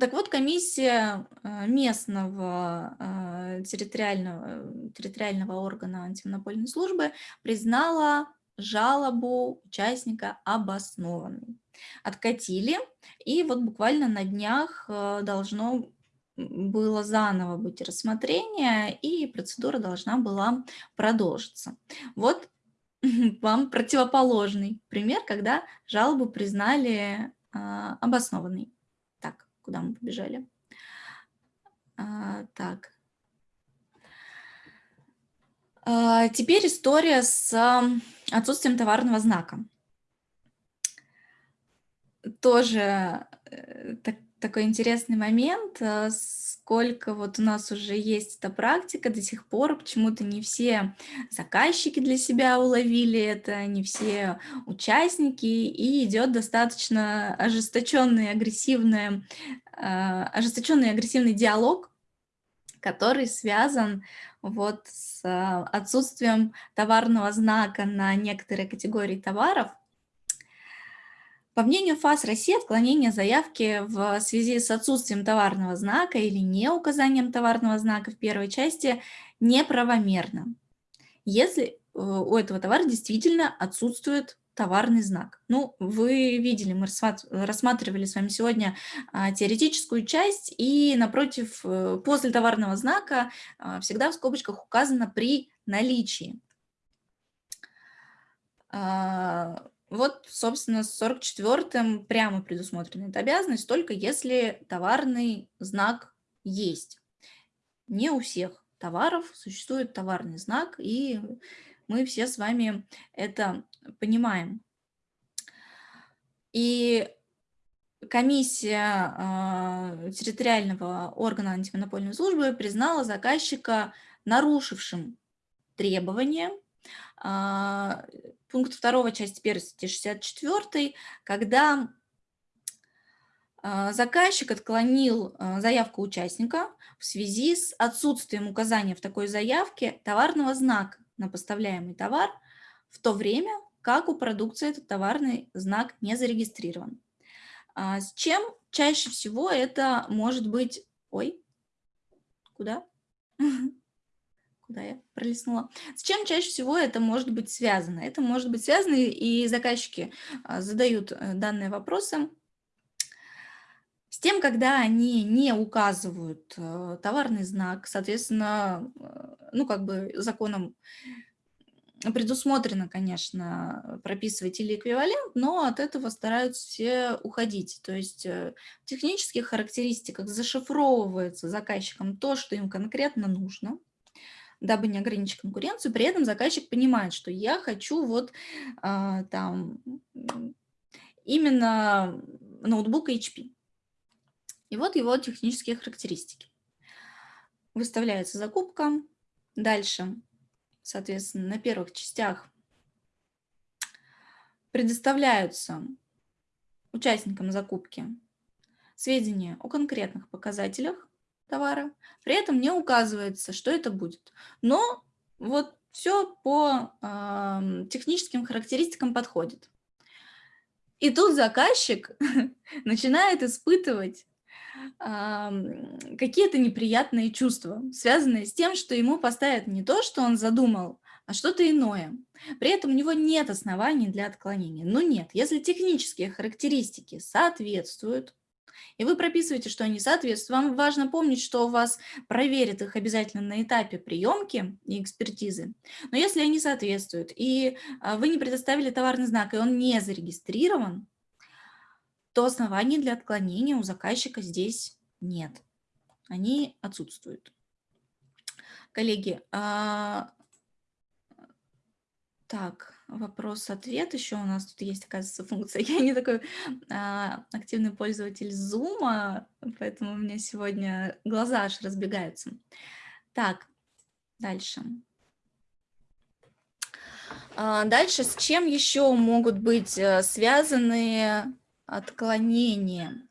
A: Так вот, комиссия э, местного э, территориального, территориального органа антимонопольной службы признала жалобу участника обоснованной. Откатили, и вот буквально на днях э, должно было заново быть рассмотрение, и процедура должна была продолжиться. Вот вам противоположный пример, когда жалобу признали обоснованной куда мы побежали. А, так. А, теперь история с отсутствием товарного знака. Тоже э, так, такой интересный момент, а, сколько вот у нас уже есть эта практика до сих пор, почему-то не все заказчики для себя уловили это, не все участники, и идет достаточно ожесточенный, агрессивный, а, ожесточенный агрессивный диалог, который связан вот с а, отсутствием товарного знака на некоторые категории товаров, по мнению ФАС России, отклонение заявки в связи с отсутствием товарного знака или не указанием товарного знака в первой части неправомерно, если э, у этого товара действительно отсутствует товарный знак. Ну, вы видели, мы рассматривали с вами сегодня а, теоретическую часть, и напротив, э, после товарного знака а, всегда в скобочках указано «при наличии». Вот, собственно, с 44-м прямо предусмотрена эта обязанность, только если товарный знак есть. Не у всех товаров существует товарный знак, и мы все с вами это понимаем. И комиссия э, территориального органа антимонопольной службы признала заказчика нарушившим требования пункт 2 части 1 статьи 64, когда а, заказчик отклонил а, заявку участника в связи с отсутствием указания в такой заявке товарного знака на поставляемый товар, в то время как у продукции этот товарный знак не зарегистрирован. С чем чаще всего это может быть... Ой, куда? куда я пролистнула. С чем чаще всего это может быть связано? Это может быть связано, и заказчики а, задают э, данные вопросы, с тем, когда они не указывают э, товарный знак, соответственно, э, ну, как бы законом предусмотрено, конечно, прописывать или эквивалент, но от этого стараются все уходить. То есть в технических характеристиках зашифровывается заказчиком то, что им конкретно нужно, дабы не ограничить конкуренцию. При этом заказчик понимает, что я хочу вот а, там именно ноутбук HP. И вот его технические характеристики. Выставляется закупка. Дальше, соответственно, на первых частях предоставляются участникам закупки сведения о конкретных показателях, товара. При этом не указывается, что это будет. Но вот все по э, техническим характеристикам подходит. И тут заказчик начинает испытывать э, какие-то неприятные чувства, связанные с тем, что ему поставят не то, что он задумал, а что-то иное. При этом у него нет оснований для отклонения. Но нет, если технические характеристики соответствуют, и вы прописываете, что они соответствуют. Вам важно помнить, что у вас проверят их обязательно на этапе приемки и экспертизы. Но если они соответствуют, и а, вы не предоставили товарный знак, и он не зарегистрирован, то оснований для отклонения у заказчика здесь нет. Они отсутствуют. Коллеги, а, так, вопрос-ответ еще у нас тут есть, оказывается, функция. Я не такой а, активный пользователь Zoom, поэтому у меня сегодня глаза аж разбегаются. Так, дальше. А, дальше, с чем еще могут быть э, связаны отклонения?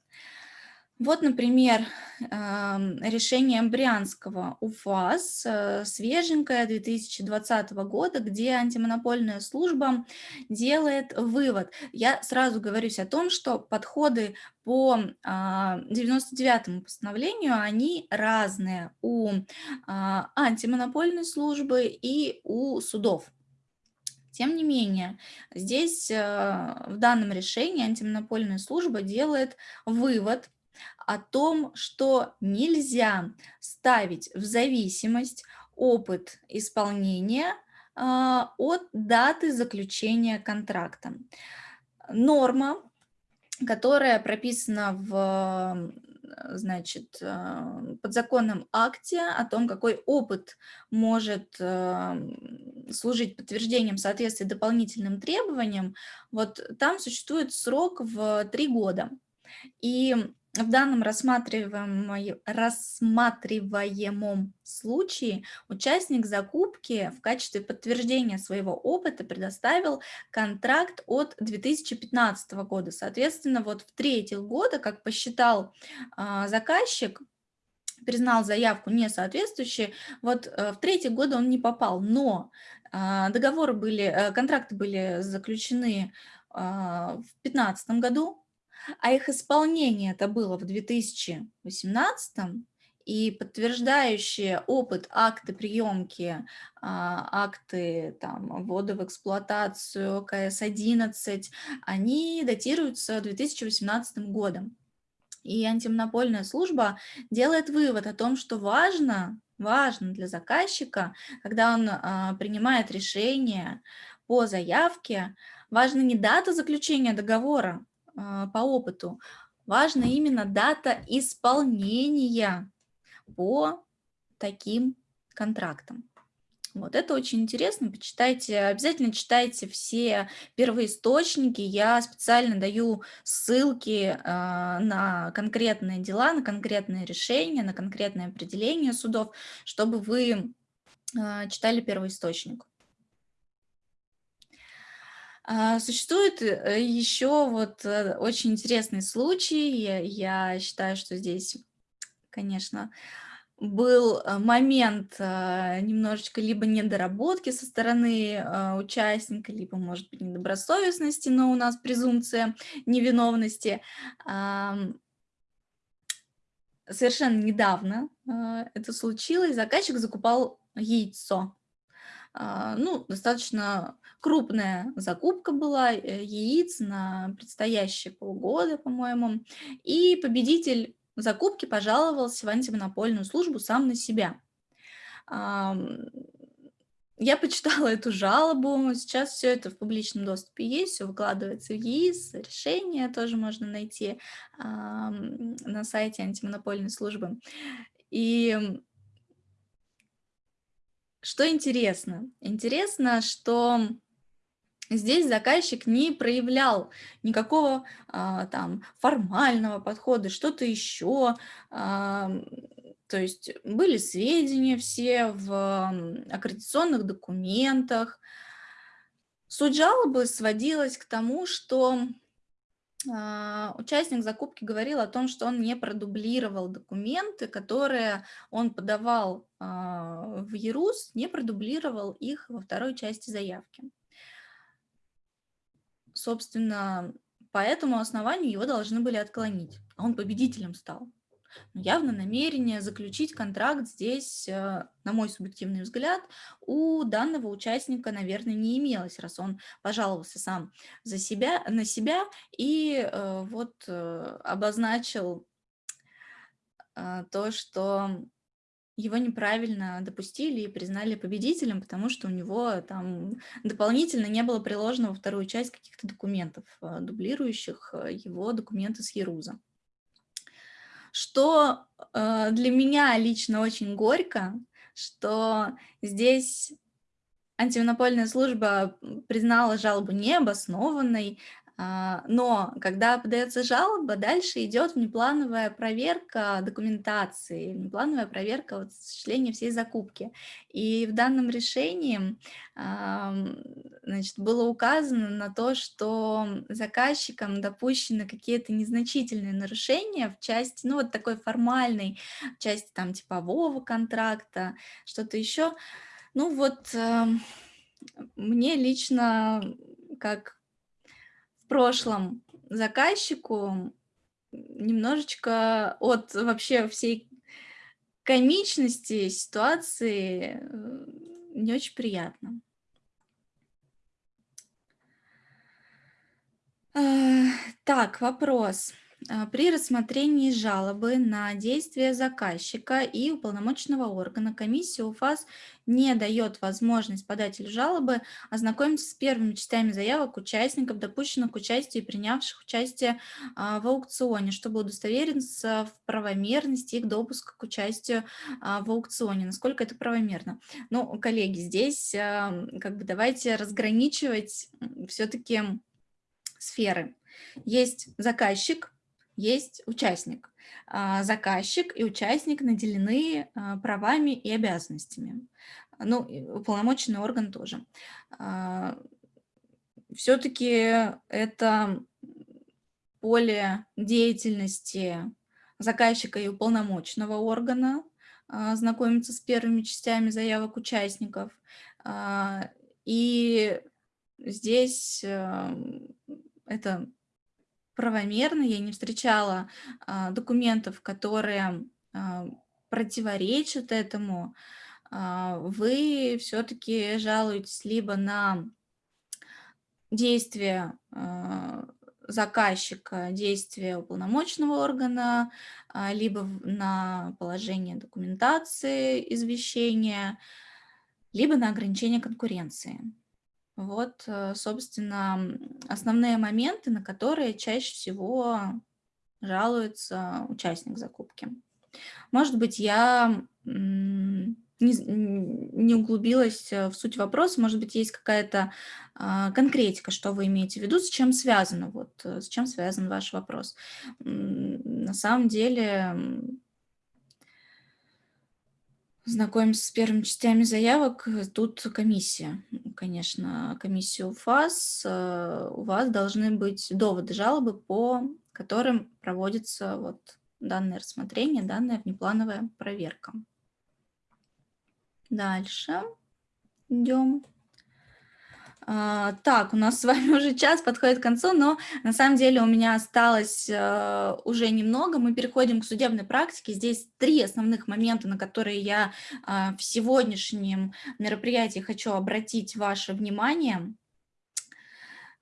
A: Вот, например, решение Брянского УФАС, э, свеженькое 2020 года, где антимонопольная служба делает вывод. Я сразу говорюсь о том, что подходы по 99-му а, постановлению, они разные у а, антимонопольной службы и у судов. Тем не менее, здесь э, в данном решении антимонопольная служба делает вывод о том, что нельзя ставить в зависимость опыт исполнения а, от даты заключения контракта. Норма, которая прописана в значит, а, подзаконном акте о том, какой опыт может а, служить подтверждением соответствия дополнительным требованиям, вот там существует срок в три года. И в данном рассматриваемом, случае участник закупки в качестве подтверждения своего опыта предоставил контракт от 2015 года. Соответственно, вот в третьих года, как посчитал а, заказчик, признал заявку несоответствующей, вот э, в третий год он не попал, но а, договоры были, э, контракты были заключены а, в 2015 году, а их исполнение это было в 2018 и подтверждающие опыт акты приемки, а, акты там, ввода в эксплуатацию КС-11, они датируются 2018 годом. И антимонопольная служба делает вывод о том, что важно, важно для заказчика, когда он а, принимает решение по заявке, важна не дата заключения договора, по опыту, важна именно дата исполнения по таким контрактам. Вот это очень интересно, почитайте, обязательно читайте все первоисточники, я специально даю ссылки э, на конкретные дела, на конкретные решения, на конкретное определение судов, чтобы вы э, читали первоисточник. А, существует э, еще вот э, очень интересный случай. Я, считаю, что здесь, конечно, был э, момент немножечко либо недоработки со стороны участника, либо, может быть, недобросовестности, но у нас презумпция невиновности. Совершенно недавно это случилось. Заказчик закупал яйцо ну, достаточно крупная закупка была э, яиц на предстоящие полгода, по-моему, и победитель закупки пожаловался в антимонопольную службу сам на себя. Я почитала эту жалобу, сейчас все это в публичном доступе есть, все выкладывается в ЕИС, решение тоже можно найти на сайте антимонопольной службы. И что интересно? Интересно, что здесь заказчик не проявлял никакого а, там формального подхода, что-то еще. А, то есть были сведения все в аккредитационных документах. Суть жалобы сводилась к тому, что участник закупки говорил о том, что он не продублировал документы, которые он подавал а, в ЕРУС, не продублировал их во второй части заявки. Собственно, по этому основанию его должны были отклонить, а он победителем стал. Но явно намерение заключить контракт здесь, э, на мой субъективный взгляд, у данного участника, наверное, не имелось, раз он пожаловался сам за себя, на себя и э, вот э, обозначил то, что его неправильно допустили и признали победителем, потому что у него там дополнительно не было приложено во вторую часть каких-то документов, дублирующих его документы с Еруза что э, для меня лично очень горько, что здесь антимонопольная служба признала жалобу необоснованной, А, но когда подается жалоба, дальше идет внеплановая проверка документации, внеплановая проверка вот, осуществления всей закупки. И в данном решении значит, было указано на то, что заказчикам допущены какие-то незначительные нарушения в части, ну вот такой формальной части там типового контракта, что-то еще. Ну вот мне лично как прошлом заказчику немножечко от вообще всей комичности ситуации э, не очень приятно. Так, вопрос. А, при рассмотрении жалобы на действия заказчика и уполномоченного органа комиссия УФАС не дает возможность подателю жалобы ознакомиться с первыми частями заявок участников, допущенных к участию и принявших участие а, в аукционе, чтобы удостовериться в правомерности их допуска к участию а, в аукционе. Насколько это правомерно? Ну, коллеги, здесь как бы давайте разграничивать все-таки сферы. Есть заказчик, есть участник. А, заказчик и участник наделены а, правами и обязанностями. Ну, уполномоченный орган тоже. А, Все-таки это поле деятельности заказчика и уполномоченного органа, знакомиться с первыми частями заявок участников. И здесь это правомерно, я не встречала а, документов, которые а, противоречат этому, а, вы все-таки жалуетесь либо на действия а, заказчика, действия уполномоченного органа, а, либо на положение документации извещения, либо на ограничение конкуренции. Вот, э, собственно, основные моменты, на которые чаще всего жалуется участник закупки. Может быть, я не, не углубилась в суть вопроса, может быть, есть какая-то а, конкретика, что вы имеете в виду, с чем связано, вот, э, с чем связан ваш вопрос. На самом деле Знакомимся с первыми частями заявок. Тут комиссия, конечно, комиссия УФАС. Э, у вас должны быть доводы жалобы, по которым проводится вот данное рассмотрение, данная внеплановая проверка. Дальше идем. А, так, у нас с вами уже час подходит к концу, но на самом деле у меня осталось э, уже немного. Мы переходим к судебной практике. Здесь три основных момента, на которые я э, в сегодняшнем мероприятии хочу обратить ваше внимание.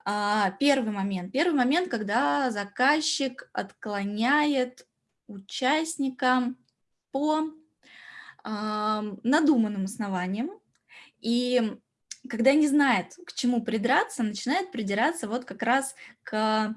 A: Э, первый момент. Первый момент, когда заказчик отклоняет участника по надуманным основаниям. И когда не знает, к чему придраться, начинает придираться вот как раз к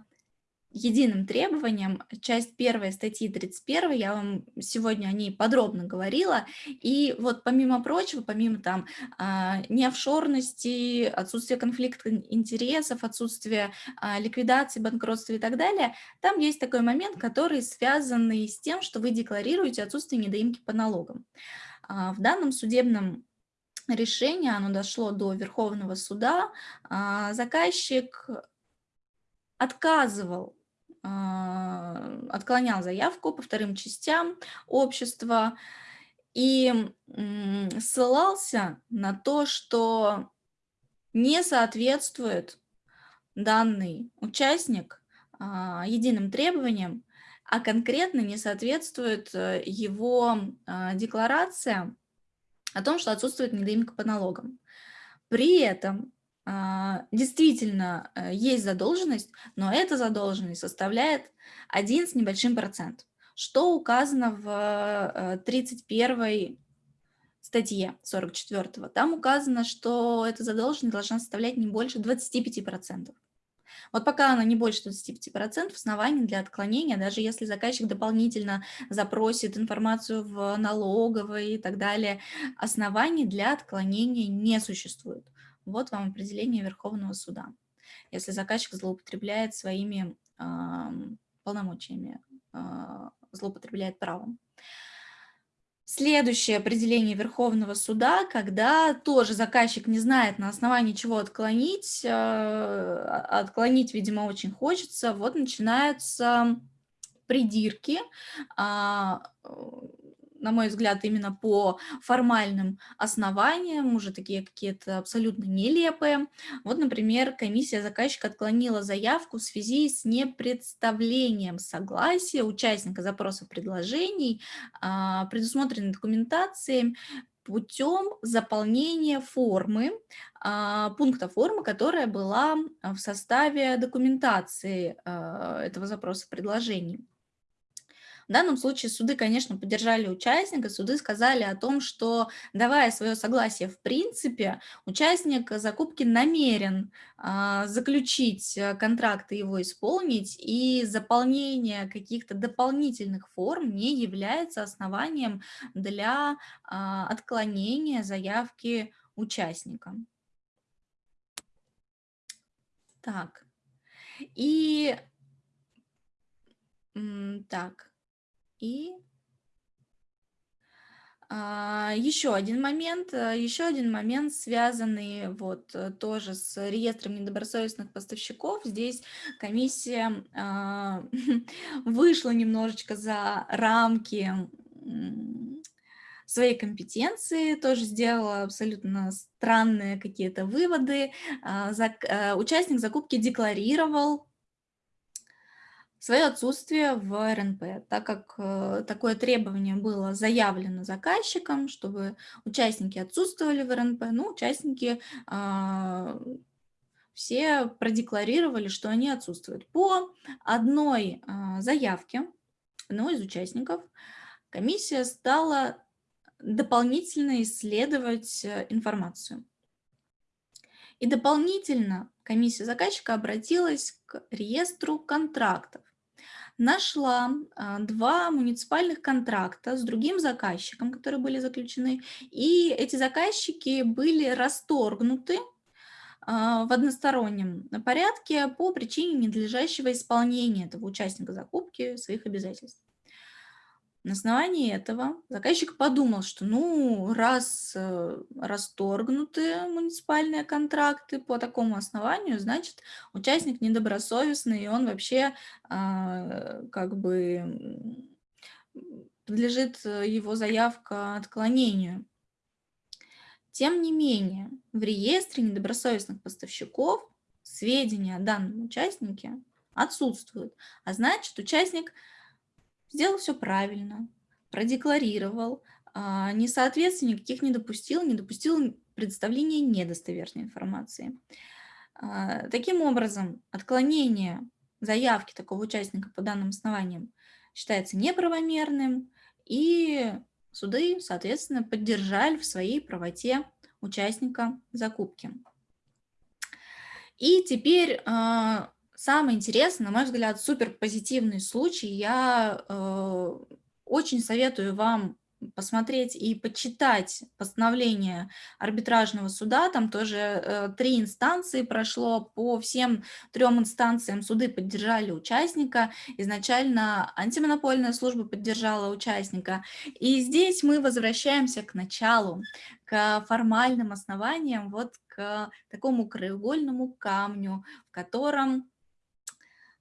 A: единым требованиям. Часть первой статьи 31, я вам сегодня о ней подробно говорила. И вот помимо прочего, помимо там а, неофшорности, отсутствия конфликта интересов, отсутствия а, ликвидации, банкротства и так далее, там есть такой момент, который связан с тем, что вы декларируете отсутствие недоимки по налогам. А, в данном судебном решение, оно дошло до Верховного суда, а, заказчик отказывал, а, отклонял заявку по вторым частям общества и ссылался на то, что не соответствует данный участник а, единым требованиям, а конкретно не соответствует э, его декларация о том, что отсутствует недоимка по налогам. При этом а, действительно э, есть задолженность, но эта задолженность составляет 1 с небольшим процент, что указано в 31 э, статье 44. Там указано, что эта задолженность должна составлять не больше 25%. Вот пока она не больше 25%, оснований для отклонения, даже если заказчик дополнительно запросит информацию в налоговой и так далее, оснований для отклонения не существует. Вот вам определение Верховного суда. если заказчик злоупотребляет своими полномочиями, а, злоупотребляет правом. Следующее определение Верховного суда, когда тоже заказчик не знает, на основании чего отклонить, а, отклонить, видимо, очень хочется, вот начинаются придирки, а, на мой взгляд, именно по формальным основаниям, уже такие какие-то абсолютно нелепые. Вот, например, комиссия заказчика отклонила заявку в связи с непредставлением согласия участника запроса предложений, а, предусмотренной документацией, путем заполнения формы, а, пункта формы, которая была в составе документации а, этого запроса предложений. В данном случае суды, конечно, поддержали участника, суды сказали о том, что, давая свое согласие в принципе, участник закупки намерен а, заключить э, контракт и его исполнить, и заполнение каких-то дополнительных форм не является основанием для а, отклонения заявки участника. Так, и так, и а, еще один момент, э, еще один момент, связанный вот э, тоже с реестром недобросовестных поставщиков. Здесь комиссия а, вышла немножечко за рамки своей компетенции, тоже сделала абсолютно странные какие-то выводы. А, э, участник закупки декларировал свое отсутствие в РНП, так как э, такое требование было заявлено заказчиком, чтобы участники отсутствовали в РНП, ну, участники э, все продекларировали, что они отсутствуют. По одной э, заявке одного из участников комиссия стала дополнительно исследовать э, информацию. И дополнительно комиссия заказчика обратилась к реестру контрактов нашла а, два муниципальных контракта с другим заказчиком, которые были заключены, и эти заказчики были расторгнуты а, в одностороннем порядке по причине ненадлежащего исполнения этого участника закупки своих обязательств. На основании этого заказчик подумал, что ну, раз э, расторгнуты муниципальные контракты по такому основанию, значит, участник недобросовестный, и он вообще а, как бы подлежит э, его заявка отклонению. Тем не менее, в реестре недобросовестных поставщиков сведения о данном участнике отсутствуют, а значит, участник – сделал все правильно, продекларировал, а, несоответствий никаких не допустил, не допустил представления недостоверной информации. А, таким образом, отклонение заявки такого участника по данным основаниям считается неправомерным, и суды, соответственно, поддержали в своей правоте участника закупки. И теперь а, Самый интересный, на мой взгляд, супер позитивный случай. Я э, очень советую вам посмотреть и почитать постановление арбитражного суда, там тоже э, три инстанции прошло, по всем трем инстанциям суды поддержали участника, изначально антимонопольная служба поддержала участника, и здесь мы возвращаемся к началу, к формальным основаниям, вот к такому краеугольному камню, в котором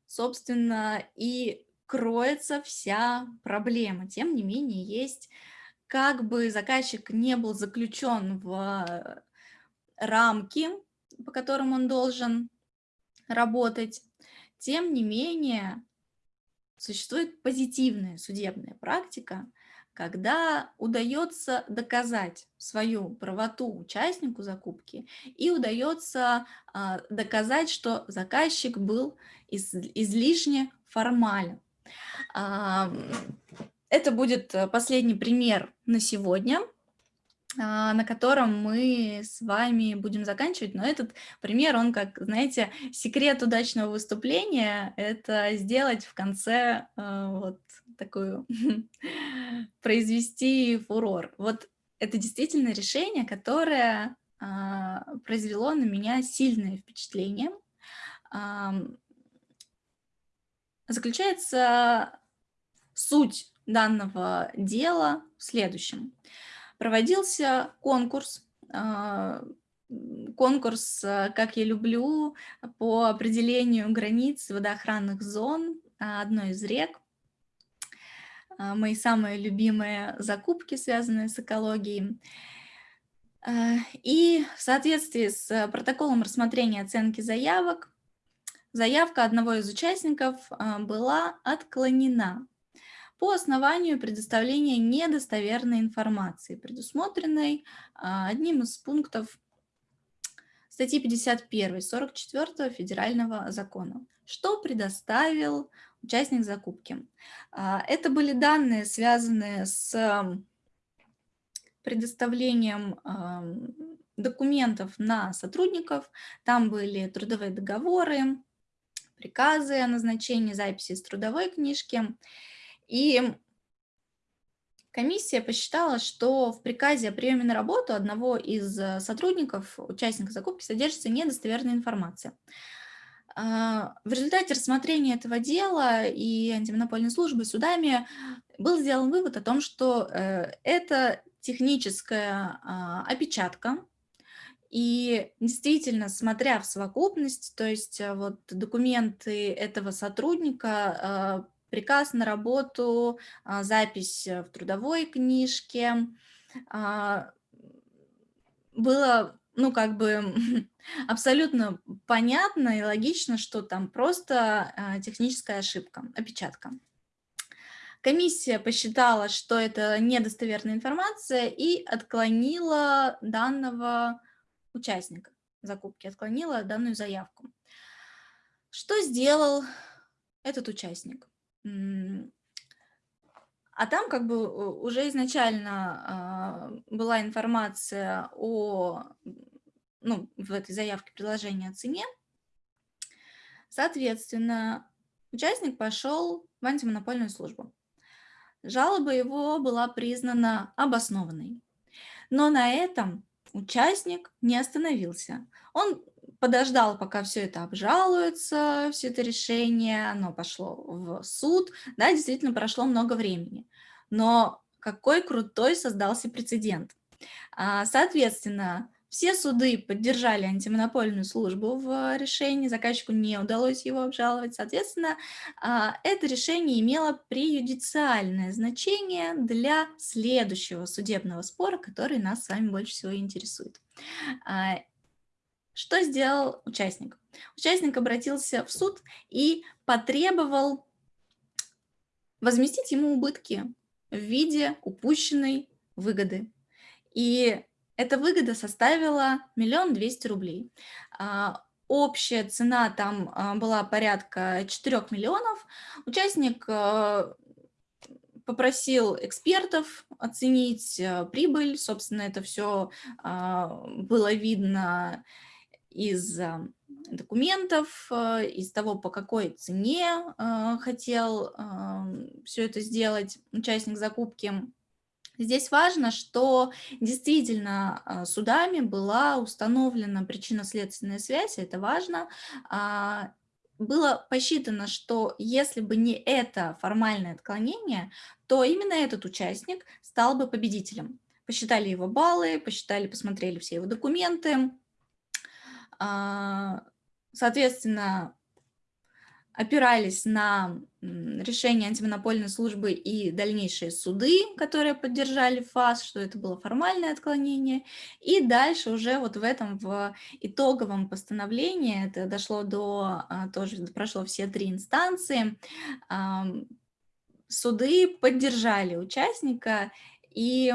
A: собственно, и кроется вся проблема. Тем не менее, есть, как бы заказчик не был заключен в рамки, по которым он должен работать, тем не менее, существует позитивная судебная практика, когда удается доказать свою правоту участнику закупки и удается а, доказать, что заказчик был из, излишне формален. А, это будет последний пример на сегодня, а, на котором мы с вами будем заканчивать, но этот пример, он как, знаете, секрет удачного выступления, это сделать в конце а, вот такую, произвести фурор. Вот это действительно решение, которое а, произвело на меня сильное впечатление. заключается суть данного дела в следующем. Проводился конкурс, а, конкурс, а, как я люблю, по определению границ водоохранных зон одной из рек. А, мои самые любимые закупки, связанные с экологией. И в соответствии с протоколом рассмотрения оценки заявок, заявка одного из участников была отклонена по основанию предоставления недостоверной информации, предусмотренной а, одним из пунктов статьи 51 44 федерального закона. Что предоставил участник закупки? А, это были данные, связанные с предоставлением документов на сотрудников. Там были трудовые договоры, приказы о назначении записи из трудовой книжки. И комиссия посчитала, что в приказе о приеме на работу одного из э, сотрудников, участника закупки, содержится недостоверная информация. А, в результате рассмотрения этого дела и антимонопольной службы судами был сделан вывод о том, что э, это техническая а, опечатка, и действительно, смотря в совокупность, то есть э, вот документы этого сотрудника приказ на работу, а, запись в трудовой книжке. Было, ну, как бы абсолютно понятно и логично, что там просто а, техническая ошибка, опечатка. Комиссия посчитала, что это недостоверная информация и отклонила данного участника закупки, отклонила данную заявку. Что сделал этот участник? А там как бы уже изначально э, была информация о, ну, в этой заявке предложения о цене. Соответственно, участник пошел в антимонопольную службу. Жалоба его была признана обоснованной. Но на этом участник не остановился. Он подождал, пока все это обжалуется, все это решение, оно пошло в суд. Да, действительно прошло много времени. Но какой крутой создался прецедент. А, соответственно, все суды поддержали антимонопольную службу в решении, заказчику не удалось его обжаловать. Соответственно, а, это решение имело преюдициальное значение для следующего судебного спора, который нас с вами больше всего интересует. Что сделал участник? Участник обратился в суд и потребовал возместить ему убытки в виде упущенной выгоды. И эта выгода составила миллион двести рублей. А, общая цена там а, была порядка 4 миллионов. Участник а, попросил экспертов оценить прибыль. Собственно, это все было видно из а, документов, а, из того, по какой цене а, хотел все это сделать участник закупки. Здесь важно, что действительно судами была установлена причинно-следственная связь, это важно. Было посчитано, что если бы не это формальное отклонение, то именно этот участник стал бы победителем. Посчитали его баллы, посчитали, посмотрели все его документы, а, соответственно, опирались на решение антимонопольной службы и дальнейшие суды, которые поддержали ФАС, что это было формальное отклонение. И дальше уже вот в этом, в итоговом постановлении, это дошло до, а, тоже прошло все три инстанции, суды поддержали участника и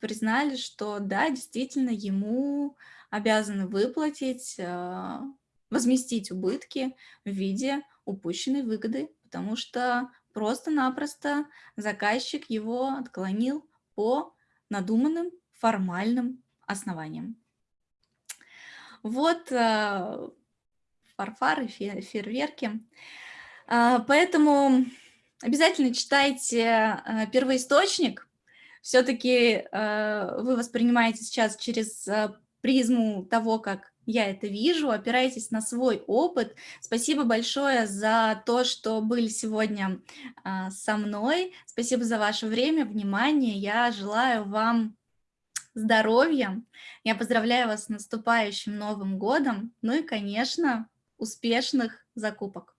A: признали, что да, действительно ему обязаны выплатить, а, возместить убытки в виде упущенной выгоды, потому что просто-напросто заказчик его отклонил по надуманным формальным основаниям. Вот а, фарфары, фейерверки. А, поэтому обязательно читайте первоисточник. Все-таки вы воспринимаете сейчас через призму того, как я это вижу, опирайтесь на свой опыт. Спасибо большое за то, что были сегодня а, со мной. Спасибо за ваше время, внимание. Я желаю вам здоровья. Я поздравляю вас с наступающим Новым годом. Ну и, конечно, успешных закупок.